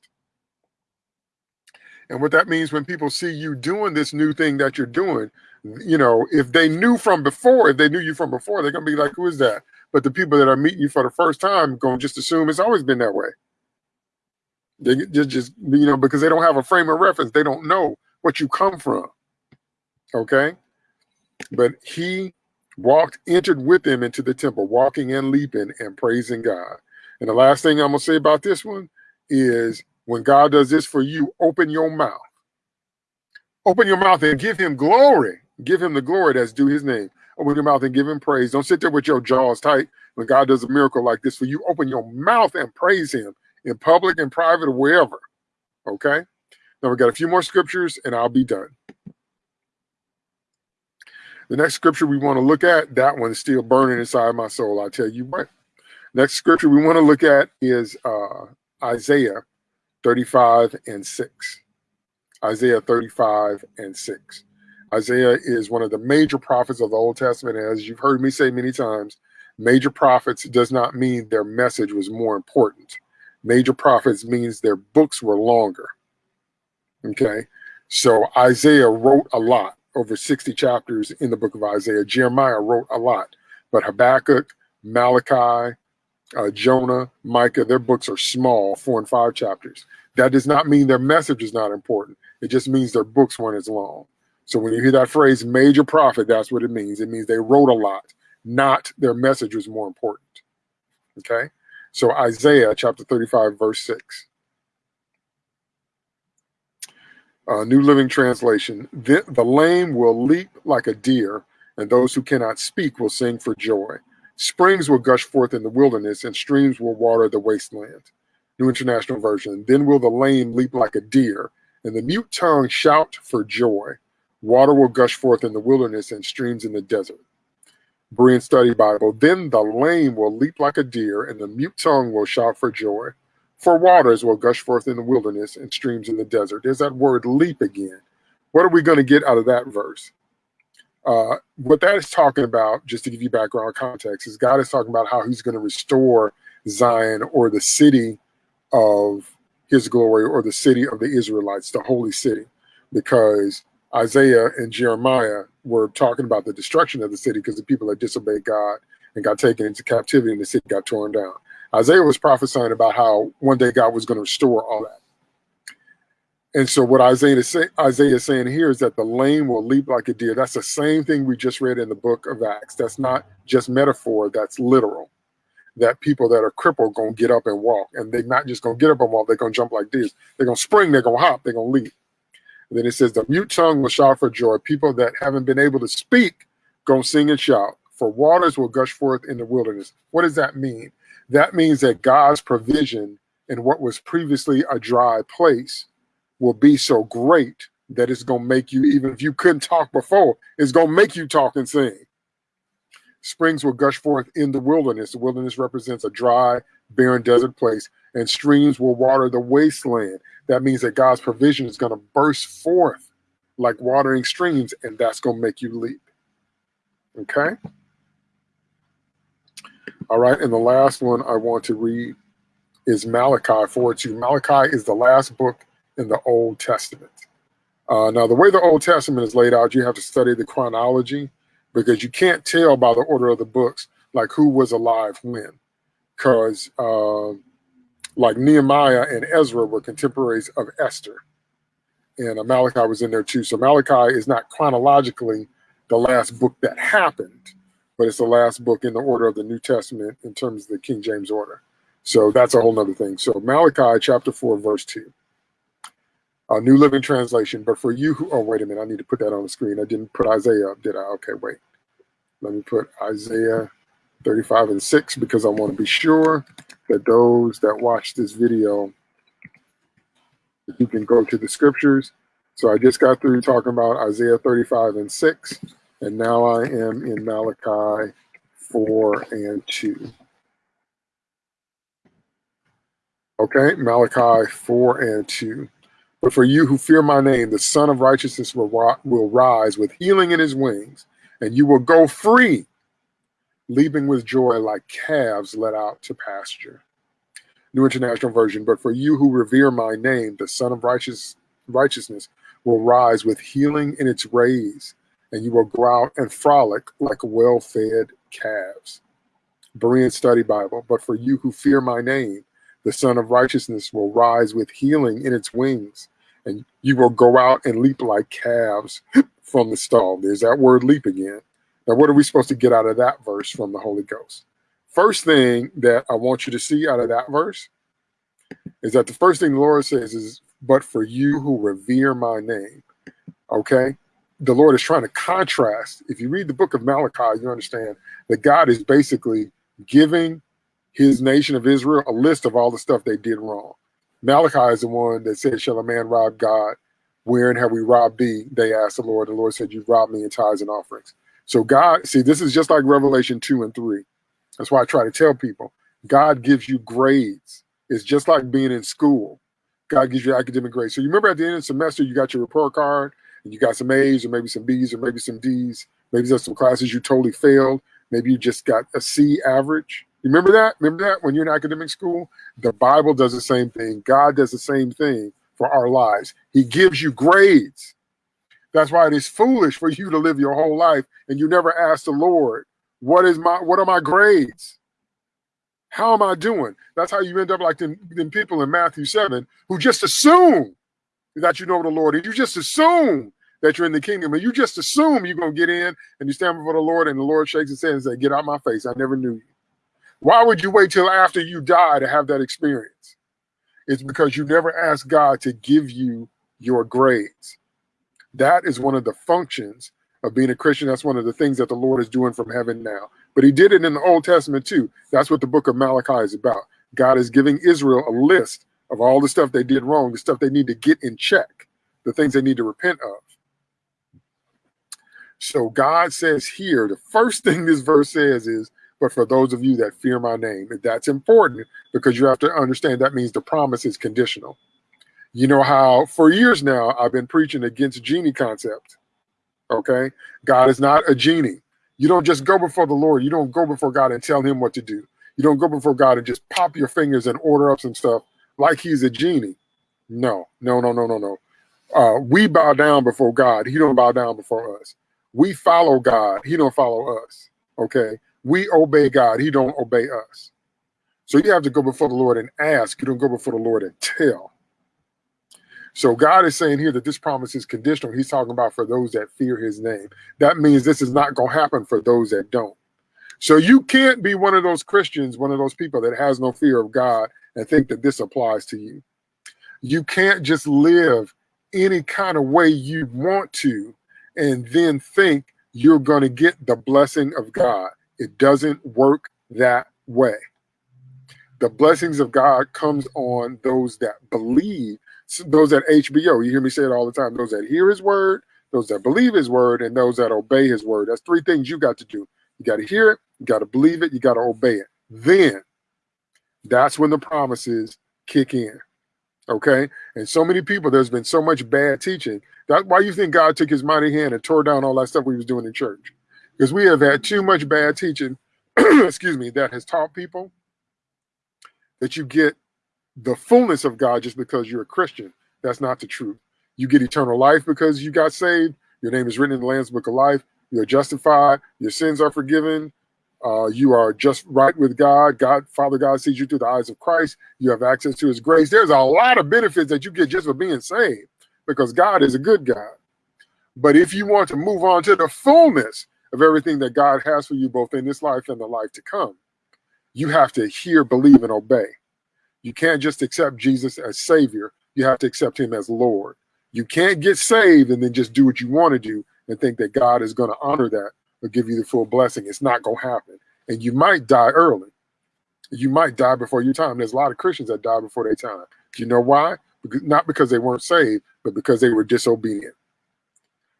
And what that means when people see you doing this new thing that you're doing, you know, if they knew from before, if they knew you from before, they're gonna be like, who is that? But the people that are meeting you for the first time going to just assume it's always been that way. They just, just you know, because they don't have a frame of reference, they don't know what you come from. Okay. But he walked, entered with them into the temple, walking and leaping and praising God. And the last thing I'm going to say about this one is when God does this for you, open your mouth. Open your mouth and give him glory. Give him the glory that's due his name. Open your mouth and give him praise. Don't sit there with your jaws tight when God does a miracle like this for you. Open your mouth and praise him in public and private or wherever. Okay? Now we got a few more scriptures and I'll be done. The next scripture we want to look at, that one's still burning inside my soul. I tell you what. Next scripture we want to look at is uh, Isaiah 35 and 6. Isaiah 35 and 6. Isaiah is one of the major prophets of the Old Testament. As you've heard me say many times, major prophets does not mean their message was more important. Major prophets means their books were longer. Okay. So Isaiah wrote a lot, over 60 chapters in the book of Isaiah. Jeremiah wrote a lot, but Habakkuk, Malachi, uh, Jonah, Micah, their books are small, four and five chapters. That does not mean their message is not important. It just means their books weren't as long. So when you hear that phrase major prophet, that's what it means. It means they wrote a lot, not their message was more important. Okay. So Isaiah chapter 35, verse 6. Uh, New Living Translation. The, the lame will leap like a deer, and those who cannot speak will sing for joy. Springs will gush forth in the wilderness, and streams will water the wasteland. New International Version. Then will the lame leap like a deer, and the mute tongue shout for joy. Water will gush forth in the wilderness and streams in the desert. Berean Study Bible. Then the lame will leap like a deer, and the mute tongue will shout for joy. For waters will gush forth in the wilderness and streams in the desert. There's that word leap again. What are we going to get out of that verse? Uh, what that is talking about, just to give you background context, is God is talking about how he's going to restore Zion or the city of his glory or the city of the Israelites, the holy city, because Isaiah and Jeremiah were talking about the destruction of the city because the people had disobeyed God and got taken into captivity and the city got torn down. Isaiah was prophesying about how one day God was going to restore all that. And so what Isaiah is, say, Isaiah is saying here is that the lame will leap like a deer. That's the same thing we just read in the book of Acts. That's not just metaphor, that's literal. That people that are crippled going to get up and walk. And they're not just going to get up and walk, they're going to jump like deer. They're going to spring, they're going to hop, they're going to leap. And then it says, the mute tongue will shout for joy. People that haven't been able to speak going sing and shout. For waters will gush forth in the wilderness. What does that mean? That means that God's provision in what was previously a dry place will be so great that it's going to make you, even if you couldn't talk before, it's going to make you talk and sing. Springs will gush forth in the wilderness. The wilderness represents a dry, barren desert place, and streams will water the wasteland. That means that God's provision is going to burst forth like watering streams, and that's going to make you leap. Okay? All right, and the last one I want to read is Malachi 4 2. Malachi is the last book in the Old Testament. Uh, now, the way the Old Testament is laid out, you have to study the chronology because you can't tell by the order of the books like who was alive when. Because uh, like Nehemiah and Ezra were contemporaries of Esther, and uh, Malachi was in there too. So Malachi is not chronologically the last book that happened, but it's the last book in the order of the New Testament in terms of the King James order. So that's a whole nother thing. So Malachi chapter 4, verse 2. A New Living Translation. But for you who, oh, wait a minute, I need to put that on the screen. I didn't put Isaiah up, did I? Okay, wait. Let me put Isaiah 35 and 6 because I want to be sure that those that watch this video, you can go to the scriptures. So I just got through talking about Isaiah 35 and 6, and now I am in Malachi 4 and 2. Okay, Malachi 4 and 2. But for you who fear my name, the Son of Righteousness will, will rise with healing in his wings, and you will go free leaping with joy like calves let out to pasture. New International Version, but for you who revere my name, the Son of Righteous, Righteousness will rise with healing in its rays, and you will go out and frolic like well-fed calves. Berean Study Bible, but for you who fear my name, the Son of Righteousness will rise with healing in its wings, and you will go out and leap like calves from the stall. There's that word leap again. Now, what are we supposed to get out of that verse from the Holy Ghost? First thing that I want you to see out of that verse is that the first thing the Lord says is, but for you who revere my name. Okay. The Lord is trying to contrast. If you read the book of Malachi, you understand that God is basically giving his nation of Israel a list of all the stuff they did wrong. Malachi is the one that said, Shall a man rob God? Wherein have we robbed thee? They asked the Lord. The Lord said, You've robbed me in tithes and offerings. So God, see, this is just like Revelation 2 and 3. That's why I try to tell people, God gives you grades. It's just like being in school. God gives you academic grades. So you remember at the end of the semester, you got your report card and you got some A's or maybe some B's or maybe some D's. Maybe there's some classes you totally failed. Maybe you just got a C average. You remember that? Remember that when you're in academic school? The Bible does the same thing. God does the same thing for our lives. He gives you grades. That's why it is foolish for you to live your whole life and you never ask the Lord, what is my what are my grades? How am I doing? That's how you end up like them people in Matthew 7 who just assume that you know the Lord and you just assume that you're in the kingdom and you just assume you're going to get in and you stand before the Lord and the Lord shakes his head and say, get out of my face. I never knew you. Why would you wait till after you die to have that experience? It's because you never asked God to give you your grades. That is one of the functions of being a Christian. That's one of the things that the Lord is doing from heaven now. But he did it in the Old Testament too. That's what the book of Malachi is about. God is giving Israel a list of all the stuff they did wrong, the stuff they need to get in check, the things they need to repent of. So God says here, the first thing this verse says is, but for those of you that fear my name. That's important because you have to understand that means the promise is conditional. You know how for years now I've been preaching against genie concept. Okay. God is not a genie. You don't just go before the Lord. You don't go before God and tell him what to do. You don't go before God and just pop your fingers and order up some stuff like he's a genie. No, no, no, no, no, no. Uh, we bow down before God. He don't bow down before us. We follow God. He don't follow us. Okay. We obey God. He don't obey us. So you have to go before the Lord and ask. You don't go before the Lord and tell. So God is saying here that this promise is conditional. He's talking about for those that fear his name. That means this is not going to happen for those that don't. So you can't be one of those Christians, one of those people that has no fear of God and think that this applies to you. You can't just live any kind of way you want to and then think you're going to get the blessing of God. It doesn't work that way. The blessings of God comes on those that believe those that HBO. You hear me say it all the time. Those that hear his word, those that believe his word, and those that obey his word. That's three things you got to do. You got to hear it, you got to believe it, you got to obey it. Then that's when the promises kick in. Okay. And so many people, there's been so much bad teaching. That's why you think God took his mighty hand and tore down all that stuff we was doing in church. Because we have had too much bad teaching, excuse me, that has taught people that you get the fullness of God just because you're a Christian. That's not the truth. You get eternal life because you got saved. Your name is written in the Lamb's Book of Life. You're justified. Your sins are forgiven. Uh, you are just right with God. God, Father God sees you through the eyes of Christ. You have access to his grace. There's a lot of benefits that you get just for being saved because God is a good God. But if you want to move on to the fullness of everything that God has for you, both in this life and the life to come, you have to hear, believe, and obey. You can't just accept Jesus as Savior. You have to accept him as Lord. You can't get saved and then just do what you want to do and think that God is going to honor that or give you the full blessing. It's not going to happen. And you might die early. You might die before your time. There's a lot of Christians that die before their time. Do you know why? Not because they weren't saved, but because they were disobedient.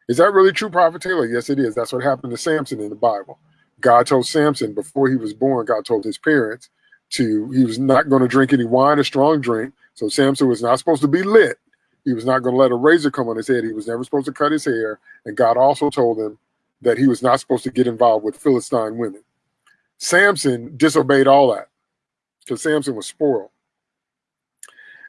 Is that really true, Prophet Taylor? Yes, it is. That's what happened to Samson in the Bible. God told Samson before he was born, God told his parents to he was not going to drink any wine or strong drink. So Samson was not supposed to be lit. He was not going to let a razor come on his head. He was never supposed to cut his hair. And God also told him that he was not supposed to get involved with Philistine women. Samson disobeyed all that because Samson was spoiled.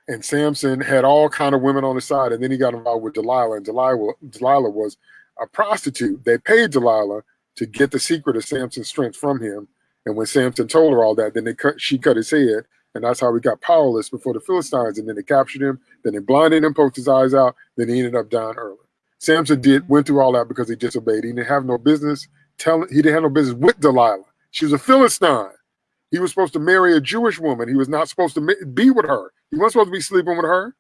And Samson had all kind of women on his side. And then he got involved with Delilah. And Delilah, Delilah was a prostitute. They paid Delilah to get the secret of Samson's strength from him and when Samson told her all that, then they cut, she cut his head. And that's how he got powerless before the Philistines. And then they captured him. Then they blinded him, poked his eyes out. Then he ended up dying early. Samson did went through all that because he disobeyed. He didn't have no business telling. He didn't have no business with Delilah. She was a Philistine. He was supposed to marry a Jewish woman. He was not supposed to be with her. He wasn't supposed to be sleeping with her.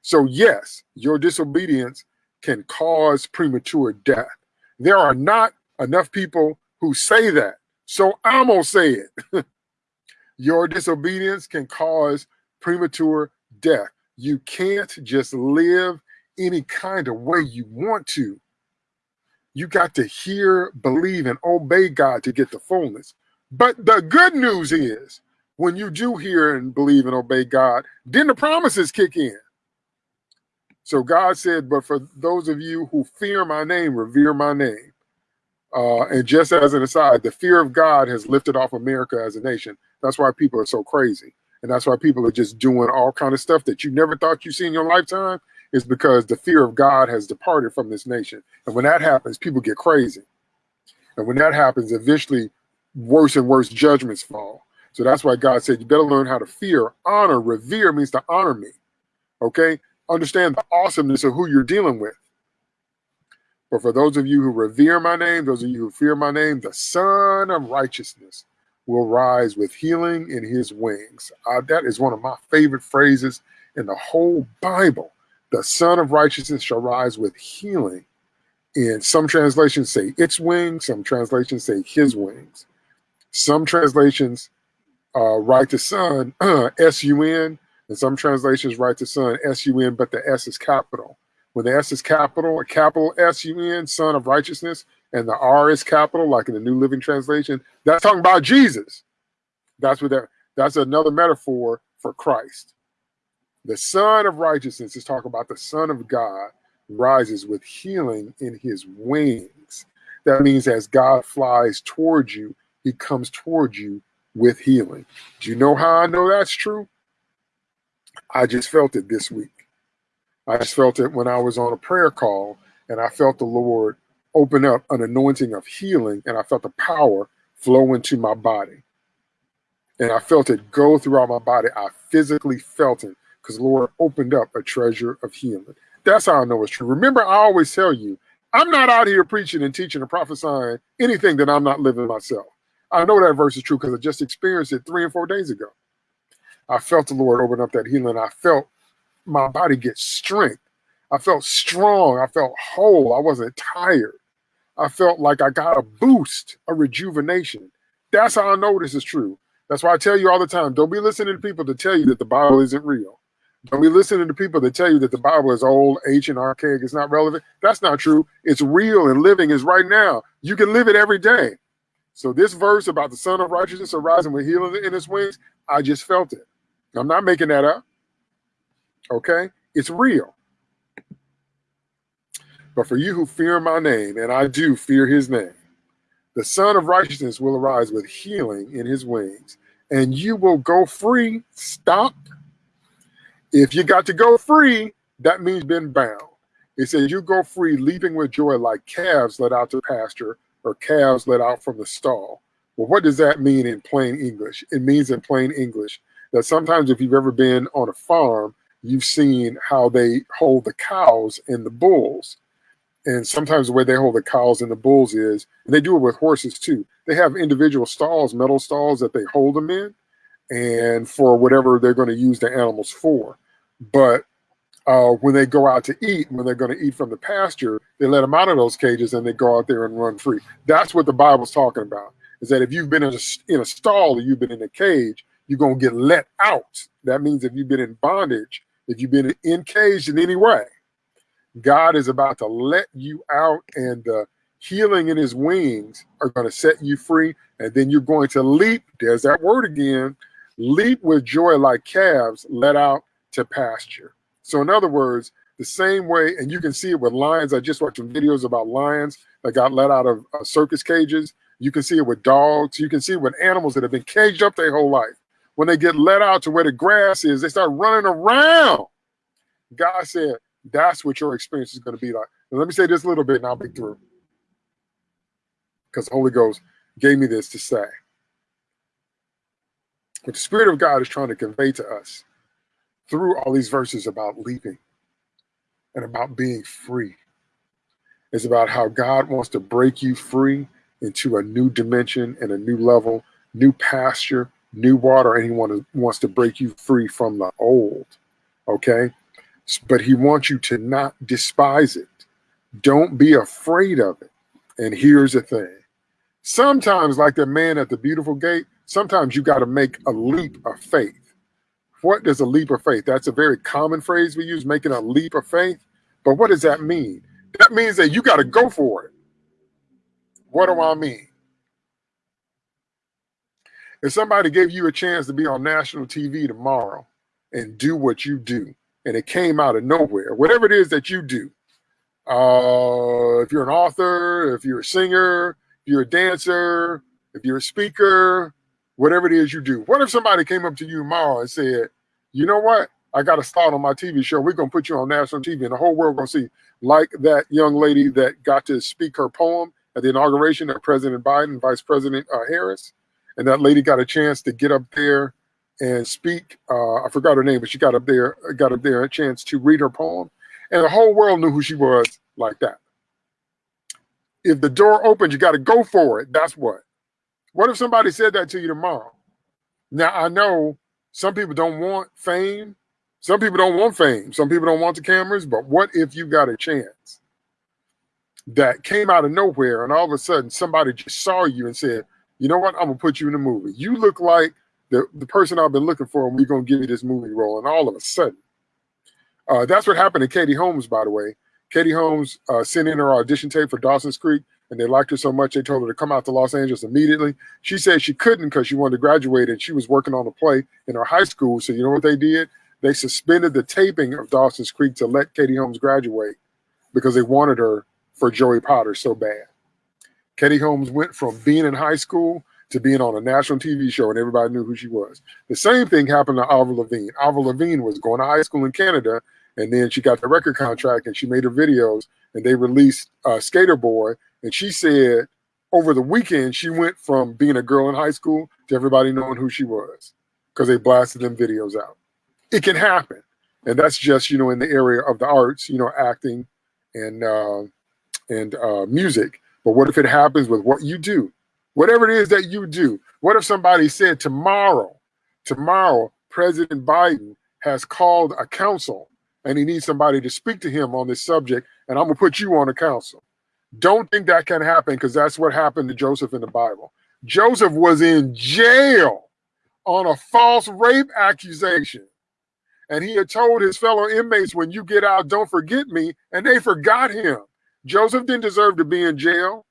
So yes, your disobedience can cause premature death. There are not enough people who say that. So I'm to say it. Your disobedience can cause premature death. You can't just live any kind of way you want to You got to hear, believe, and obey God to get the fullness. But the good news is when you do hear and believe and obey God, then the promises kick in. So God said, but for those of you who fear my name, revere my name. Uh, and just as an aside, the fear of God has lifted off America as a nation. That's why people are so crazy. And that's why people are just doing all kind of stuff that you never thought you'd see in your lifetime is because the fear of God has departed from this nation. And when that happens, people get crazy. And when that happens, eventually worse and worse judgments fall. So that's why God said, you better learn how to fear, honor, revere means to honor me. Okay? Understand the awesomeness of who you're dealing with. But for those of you who revere my name, those of you who fear my name, the Son of Righteousness will rise with healing in his wings. Uh, that is one of my favorite phrases in the whole Bible. The Son of Righteousness shall rise with healing. And some translations say its wings, some translations say his wings. Some translations uh, write the Sun, S-U-N, and some translations write the Sun, S-U-N, but the S is capital. When the S is capital, a capital S-U-N, Sun of Righteousness, and the R is capital, like in the New Living Translation, that's talking about Jesus. That's what that, that's another metaphor for Christ. The Son of Righteousness is talking about the Son of God rises with healing in his wings. That means as God flies towards you, he comes towards you with healing. Do you know how I know that's true? I just felt it this week. I just felt it when I was on a prayer call and I felt the Lord open up an anointing of healing and I felt the power flow into my body. And I felt it go throughout my body. I physically felt it because Lord opened up a treasure of healing. That's how I know it's true. Remember, I always tell you, I'm not out here preaching and teaching and prophesying anything that I'm not living myself. I know that verse is true because I just experienced it three and four days ago. I felt the Lord open up that healing. I felt my body get strength. I felt strong. I felt whole. I wasn't tired. I felt like I got a boost, a rejuvenation. That's how I know this is true. That's why I tell you all the time, don't be listening to people to tell you that the Bible isn't real. Don't be listening to people that tell you that the Bible is old, ancient, archaic, it's not relevant. That's not true. It's real and living is right now. You can live it every day. So this verse about the Son of Righteousness arising with healing in his wings, I just felt it. I'm not making that up. Okay? It's real. But for you who fear my name, and I do fear his name, the Son of Righteousness will arise with healing in his wings, and you will go free. Stop. If you got to go free, that means been bound. It says you go free, leaping with joy like calves let out to pasture or calves let out from the stall. Well, what does that mean in plain English? It means in plain English that sometimes if you've ever been on a farm, you've seen how they hold the cows and the bulls. And sometimes the way they hold the cows and the bulls is, and they do it with horses too. They have individual stalls, metal stalls that they hold them in, and for whatever they're going to use the animals for. But uh, when they go out to eat, when they're going to eat from the pasture, they let them out of those cages and they go out there and run free. That's what the Bible's talking about. Is that if you've been in a, in a stall or you've been in a cage, you're going to get let out. That means if you've been in bondage, if you've been encaged in any way, God is about to let you out and the healing in his wings are going to set you free. And then you're going to leap, there's that word again, leap with joy like calves let out to pasture. So in other words, the same way, and you can see it with lions. I just watched some videos about lions that got let out of uh, circus cages. You can see it with dogs. You can see it with animals that have been caged up their whole life. When they get let out to where the grass is, they start running around. God said, that's what your experience is going to be like. And let me say this a little bit and I'll be through. Because the Holy Ghost gave me this to say. What the Spirit of God is trying to convey to us through all these verses about leaping and about being free is about how God wants to break you free into a new dimension and a new level, new pasture, new water, and he want wants to break you free from the old, okay? But he wants you to not despise it. Don't be afraid of it. And here's the thing. Sometimes, like the man at the beautiful gate, sometimes you got to make a leap of faith. What does a leap of faith? That's a very common phrase we use, making a leap of faith. But what does that mean? That means that you got to go for it. What do I mean? If somebody gave you a chance to be on national TV tomorrow and do what you do, and it came out of nowhere, whatever it is that you do, uh, if you're an author, if you're a singer, if you're a dancer, if you're a speaker, whatever it is you do. What if somebody came up to you tomorrow and said, you know what? I got a start on my TV show. We're going to put you on national TV and the whole world going to see, like that young lady that got to speak her poem at the inauguration of President Biden, Vice President uh, Harris. And that lady got a chance to get up there and speak. Uh, I forgot her name, but she got up there, got up there a chance to read her poem. And the whole world knew who she was like that. If the door opens, you got to go for it. That's what. What if somebody said that to you tomorrow? Now, I know some people don't want fame. Some people don't want fame. Some people don't want the cameras. But what if you got a chance that came out of nowhere and all of a sudden somebody just saw you and said, you know what? I'm to put you in the movie. You look like the, the person I've been looking for and we're to give you this movie role. And all of a sudden, uh, that's what happened to Katie Holmes, by the way. Katie Holmes uh, sent in her audition tape for Dawson's Creek and they liked her so much they told her to come out to Los Angeles immediately. She said she couldn't because she wanted to graduate and she was working on a play in her high school. So you know what they did? They suspended the taping of Dawson's Creek to let Katie Holmes graduate because they wanted her for Joey Potter so bad. Katie Holmes went from being in high school to being on a national TV show and everybody knew who she was. The same thing happened to Avril Lavigne. Avril Lavigne was going to high school in Canada and then she got the record contract and she made her videos and they released uh, Sk8er Boi and she said over the weekend, she went from being a girl in high school to everybody knowing who she was because they blasted them videos out. It can happen. And that's just, you know, in the area of the arts, you know, acting and uh, and uh, music. But what if it happens with what you do? Whatever it is that you do. What if somebody said tomorrow, tomorrow, President Biden has called a council and he needs somebody to speak to him on this subject, and I'm gonna put you on a council. Don't think that can happen because that's what happened to Joseph in the Bible. Joseph was in jail on a false rape accusation. And he had told his fellow inmates, when you get out, don't forget me. And they forgot him. Joseph didn't deserve to be in jail.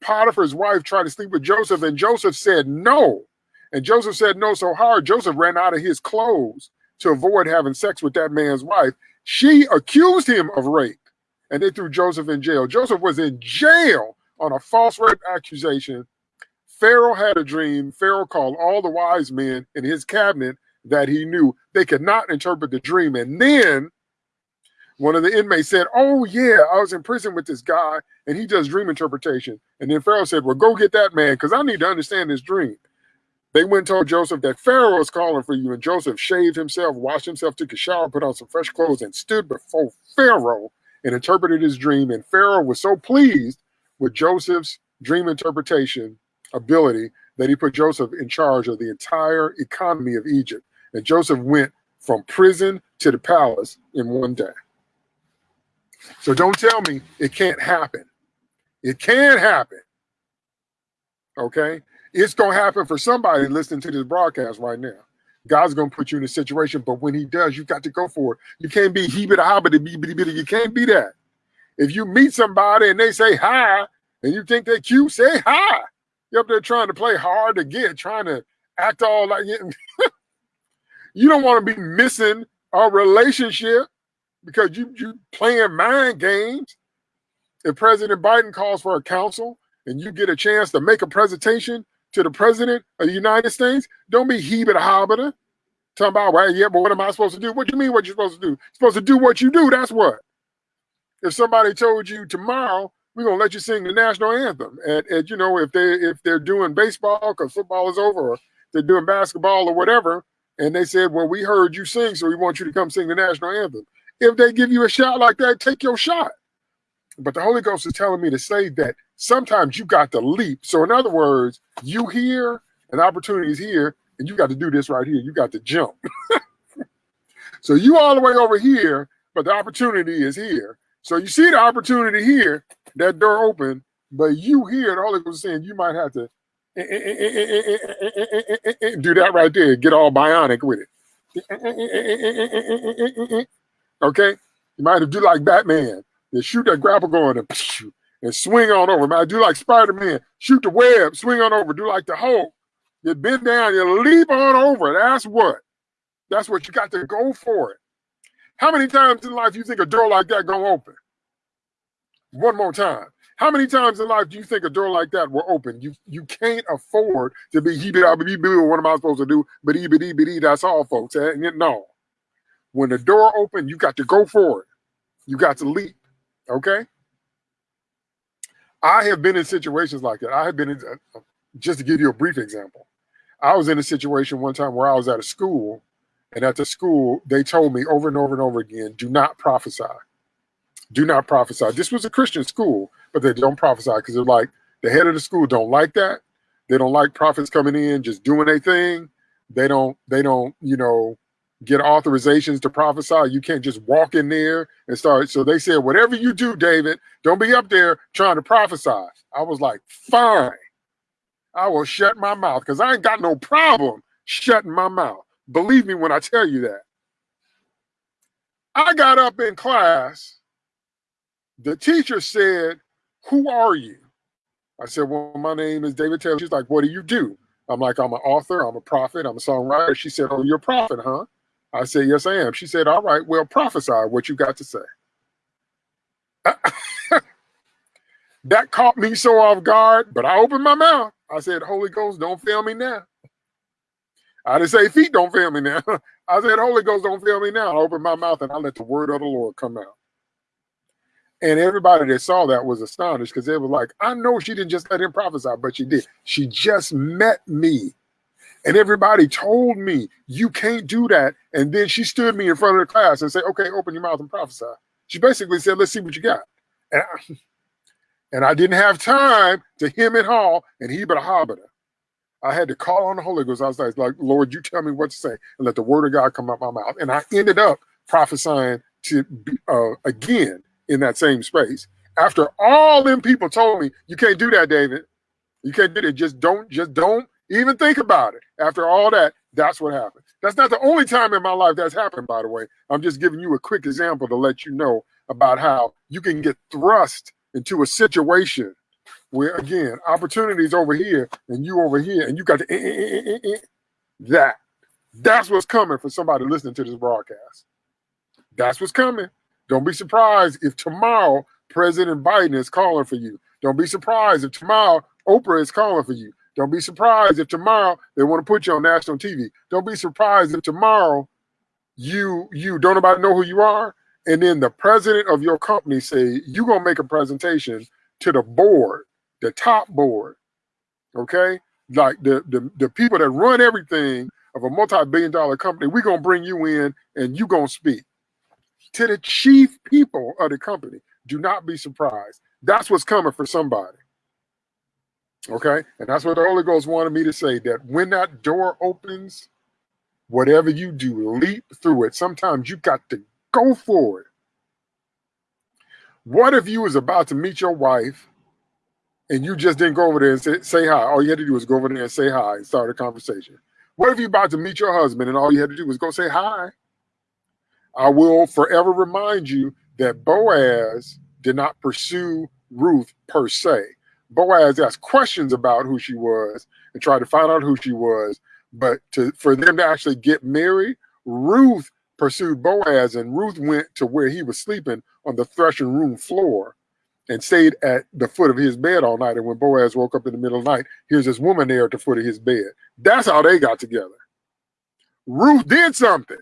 Potiphar's wife tried to sleep with Joseph, and Joseph said no. And Joseph said no so hard, Joseph ran out of his clothes to avoid having sex with that man's wife. She accused him of rape and they threw Joseph in jail. Joseph was in jail on a false rape accusation. Pharaoh had a dream. Pharaoh called all the wise men in his cabinet that he knew they could not interpret the dream. And then one of the inmates said, Oh, yeah, I was in prison with this guy and he does dream interpretation. And then Pharaoh said, Well, go get that man because I need to understand this dream. They went and told Joseph that Pharaoh is calling for you. And Joseph shaved himself, washed himself, took a shower, put on some fresh clothes, and stood before Pharaoh and interpreted his dream. And Pharaoh was so pleased with Joseph's dream interpretation ability that he put Joseph in charge of the entire economy of Egypt. And Joseph went from prison to the palace in one day. So don't tell me it can't happen. It can happen. Okay? It's going to happen for somebody listening to this broadcast right now. God's going to put you in a situation, but when he does, you got to go for it. You can't be he bit hobbity bitty bitty. You can't be that. If you meet somebody and they say hi and you think they're cute, say hi. You're up there trying to play hard to get, trying to act all like you don't want to be missing a relationship because you you playing mind games. If President Biden calls for a council and you get a chance to make a presentation to the president of the United States, don't be heebit hobbita. Talking about, well, yeah, but what am I supposed to do? What do you mean what you're supposed to do? You're supposed to do what you do. That's what. If somebody told you tomorrow, we're gonna let you sing the national anthem. And, and you know, if they if they're doing baseball because football is over, or they're doing basketball or whatever, and they said, Well, we heard you sing, so we want you to come sing the national anthem. If they give you a shot like that, take your shot. But the Holy Ghost is telling me to say that sometimes you got to leap. So in other words, you here, an opportunity is here, and you got to do this right here. You got to jump. so you all the way over here, but the opportunity is here. So you see the opportunity here, that door open, but you here, and all it was saying, you might have to do that right there, get all bionic with it. Okay? You might have do like Batman. You shoot that grapple going and and swing on over. Man, do like Spider-Man, shoot the web, swing on over, do like the Hulk. You bend down, you leap on over. That's what. That's what you got to go for it. How many times in life you think a door like that gonna open? One more time. How many times in life do you think a door like that will open? You you can't afford to be he be what am I supposed to do? But e that's all folks. No. When the door open, you got to go for it. You got to leap. Okay. I have been in situations like that. I have been in, uh, just to give you a brief example. I was in a situation one time where I was at a school, and at the school, they told me over and over and over again, do not prophesy. Do not prophesy. This was a Christian school, but they don't prophesy because they're like, the head of the school don't like that. They don't like prophets coming in, just doing a thing. They don't, they don't, you know, get authorizations to prophesy. You can't just walk in there and start. So they said, whatever you do, David, don't be up there trying to prophesy. I was like, fine. I will shut my mouth because I ain't got no problem shutting my mouth. Believe me when I tell you that. I got up in class. The teacher said, Who are you? I said, Well, my name is David Taylor. She's like, What do you do? I'm like, I'm an author, I'm a prophet, I'm a songwriter. She said, Oh, you're a prophet, huh? I said, Yes, I am. She said, All right, well, prophesy what you got to say. that caught me so off guard, but I opened my mouth. I said, Holy Ghost, don't fail me now. I didn't say feet don't fail me now. I said, Holy Ghost, don't fail me now. I opened my mouth and I let the word of the Lord come out. And everybody that saw that was astonished because they were like, I know she didn't just let him prophesy, but she did. She just met me. And everybody told me, you can't do that. And then she stood me in front of the class and said, okay, open your mouth and prophesy. She basically said, let's see what you got. And I, and I didn't have time to him and haw and he but a hobbiter. I had to call on the Holy Ghost. I was like, Lord, you tell me what to say and let the word of God come out my mouth. And I ended up prophesying to uh, again in that same space. After all them people told me, you can't do that, David. You can't do it. Just don't, just don't even think about it. After all that, that's what happened. That's not the only time in my life that's happened, by the way. I'm just giving you a quick example to let you know about how you can get thrust into a situation where again opportunities over here and you over here and you got to eh, eh, eh, that that's what's coming for somebody listening to this broadcast that's what's coming don't be surprised if tomorrow president biden is calling for you don't be surprised if tomorrow oprah is calling for you don't be surprised if tomorrow they want to put you on national tv don't be surprised if tomorrow you you don't nobody know who you are? And then the president of your company say you're gonna make a presentation to the board the top board okay? Like the the, the people that run everything of a multi-billion dollar company we're gonna bring you in and you gonna speak to the chief people of the company. Do not be surprised. That's what's coming for somebody okay and that's what the holy ghost wanted me to say that when that door opens whatever you do leap through it sometimes you got to Go for it. What if you was about to meet your wife and you just didn't go over there and say, say hi? All you had to do was go over there and say hi and start a conversation. What if you about to meet your husband and all you had to do was go say hi? I will forever remind you that Boaz did not pursue Ruth per se. Boaz asked questions about who she was and tried to find out who she was. But to, for them to actually get married, Ruth pursued Boaz, and Ruth went to where he was sleeping on the threshing room floor and stayed at the foot of his bed all night. And when Boaz woke up in the middle of the night, here's this woman there at the foot of his bed. That's how they got together. Ruth did something.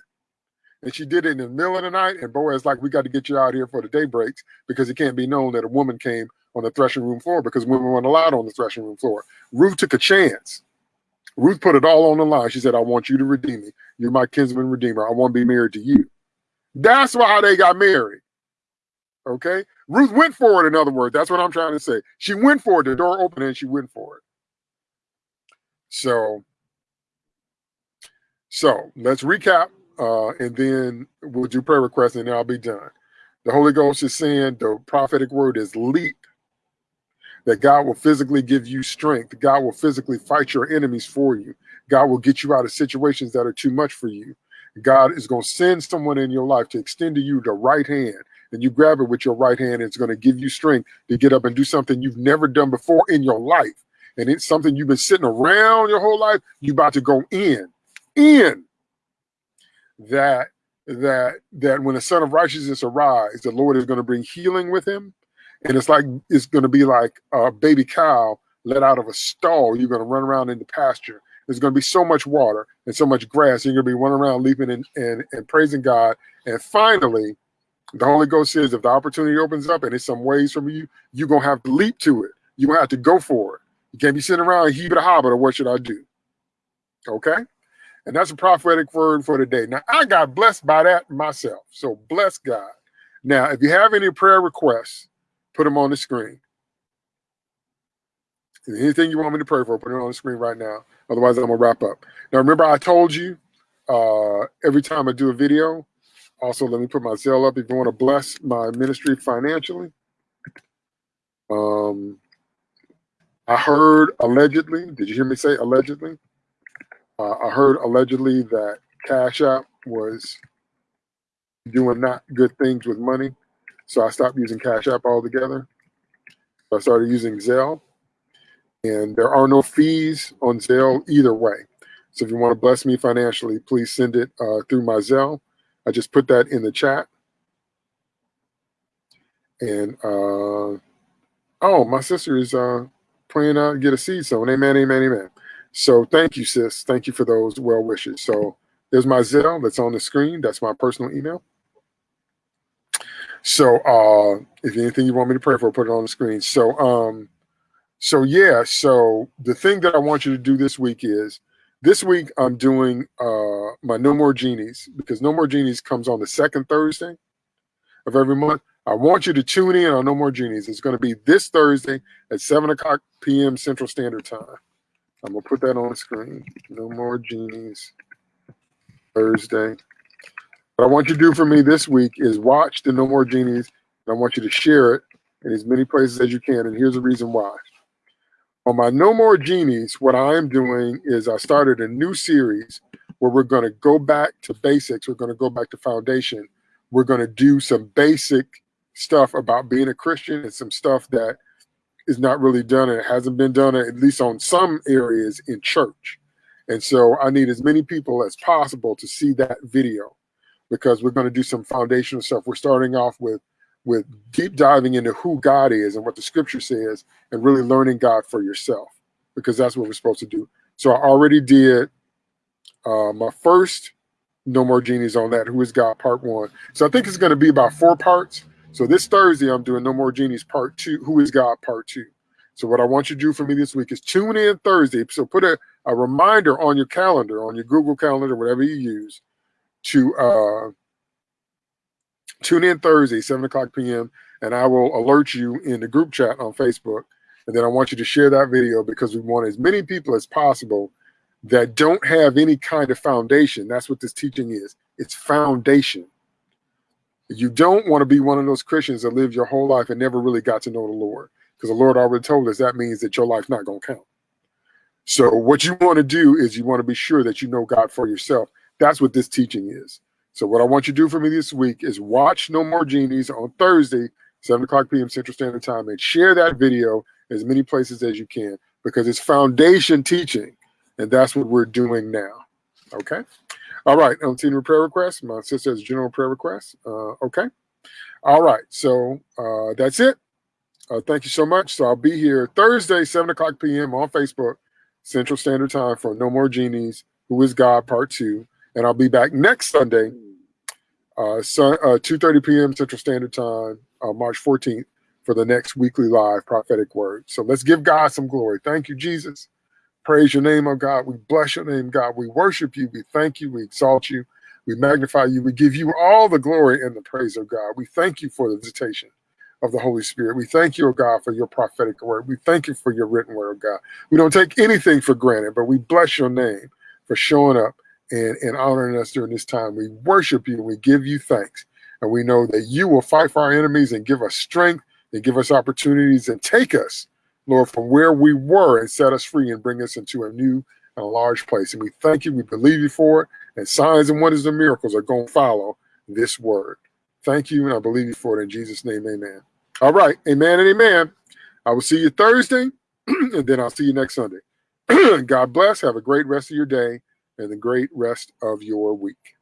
And she did it in the middle of the night. And Boaz like, we got to get you out here for the day breaks because it can't be known that a woman came on the threshing room floor because women weren't allowed on the threshing room floor. Ruth took a chance. Ruth put it all on the line. She said, I want you to redeem me. You're my kinsman redeemer. I want to be married to you. That's why they got married. Okay. Ruth went for it, in other words. That's what I'm trying to say. She went for it. The door opened and she went for it. So, so let's recap uh, and then we'll do prayer requests and then I'll be done. The Holy Ghost is saying the prophetic word is leap that God will physically give you strength. God will physically fight your enemies for you. God will get you out of situations that are too much for you. God is going to send someone in your life to extend to you the right hand and you grab it with your right hand. And it's going to give you strength to get up and do something you've never done before in your life. And it's something you've been sitting around your whole life. You're about to go in, in that that that when the Son of Righteousness arrives, the Lord is going to bring healing with him, and it's like it's going to be like a baby cow let out of a stall. You're going to run around in the pasture. There's going to be so much water and so much grass. You're going to be running around leaping and, and, and praising God. And finally, the Holy Ghost says if the opportunity opens up and it's some ways from you, you're going to have to leap to it. You're going to have to go for it. You can't be sitting around it a hobbit or what should I do? Okay? And that's a prophetic word for today. Now, I got blessed by that myself. So bless God. Now, if you have any prayer requests, put them on the screen. Anything you want me to pray for, put it on the screen right now. Otherwise, I'm going to wrap up. Now, remember, I told you uh, every time I do a video, also let me put my Zelle up if you want to bless my ministry financially. Um, I heard allegedly, did you hear me say allegedly? Uh, I heard allegedly that Cash App was doing not good things with money. So I stopped using Cash App altogether. I started using Zelle. And there are no fees on Zelle either way. So if you want to bless me financially, please send it uh, through my Zelle. I just put that in the chat. And uh, oh, my sister is uh, praying to get a seed sown. Amen, amen, amen. So thank you, sis. Thank you for those well wishes. So there's my Zelle that's on the screen. That's my personal email. So uh, if anything you want me to pray for, put it on the screen. So um, so yeah, so the thing that I want you to do this week is this week I'm doing uh, my No More Genies because No More Genies comes on the second Thursday of every month. I want you to tune in on No More Genies. It's going to be this Thursday at 7 o'clock p.m. Central Standard Time. I'm gonna put that on the screen. No more genies. Thursday. What I want you to do for me this week is watch the No More Genies, and I want you to share it in as many places as you can. And here's the reason why. On my No More Genies, what I am doing is I started a new series where we're going to go back to basics. We're going to go back to foundation. We're going to do some basic stuff about being a Christian and some stuff that is not really done and it hasn't been done at least on some areas in church. And so I need as many people as possible to see that video because we're going to do some foundational stuff. We're starting off with with deep diving into who God is and what the scripture says and really learning God for yourself because that's what we're supposed to do. So I already did uh, my first No More Genies on that, Who is God part one. So I think it's going to be about four parts. So this Thursday, I'm doing No More Genies Part Two, Who is God Part Two. So what I want you to do for me this week is tune in Thursday. So put a, a reminder on your calendar, on your Google Calendar, whatever you use, to uh, tune in Thursday, 7 o'clock p.m., and I will alert you in the group chat on Facebook. And then I want you to share that video because we want as many people as possible that don't have any kind of foundation. That's what this teaching is. It's foundation. You don't want to be one of those Christians that lived your whole life and never really got to know the Lord. Because the Lord already told us that means that your life's not going to count. So what you want to do is you want to be sure that you know God for yourself. That's what this teaching is. So what I want you to do for me this week is watch No More Genies on Thursday, 7 o'clock p.m. Central Standard Time, and share that video as many places as you can because it's foundation teaching, and that's what we're doing now. Okay? All right, I'm seeing prayer requests. My sister has general prayer requests. Uh, okay. All right, so uh, that's it. Uh, thank you so much. So I'll be here Thursday, 7 o'clock p.m. on Facebook, Central Standard Time for No More Genies, Who is God, Part 2. And I'll be back next Sunday, uh, so, uh, 2.30 p.m. Central Standard Time, uh, March 14th, for the next weekly live prophetic word. So let's give God some glory. Thank you, Jesus. Praise your name, oh God. We bless your name, God. We worship you. We thank you. We exalt you. We magnify you. We give you all the glory and the praise of God. We thank you for the visitation of the Holy Spirit. We thank you, oh God, for your prophetic word. We thank you for your written word, oh God. We don't take anything for granted, but we bless your name for showing up and, and honoring us during this time. We worship you. We give you thanks. And we know that you will fight for our enemies and give us strength and give us opportunities and take us Lord, from where we were and set us free and bring us into a new and a large place. And we thank you. We believe you for it. And signs and wonders and miracles are going to follow this word. Thank you, and I believe you for it in Jesus' name. Amen. All right. Amen and amen. I will see you Thursday, and then I'll see you next Sunday. God bless. Have a great rest of your day and a great rest of your week.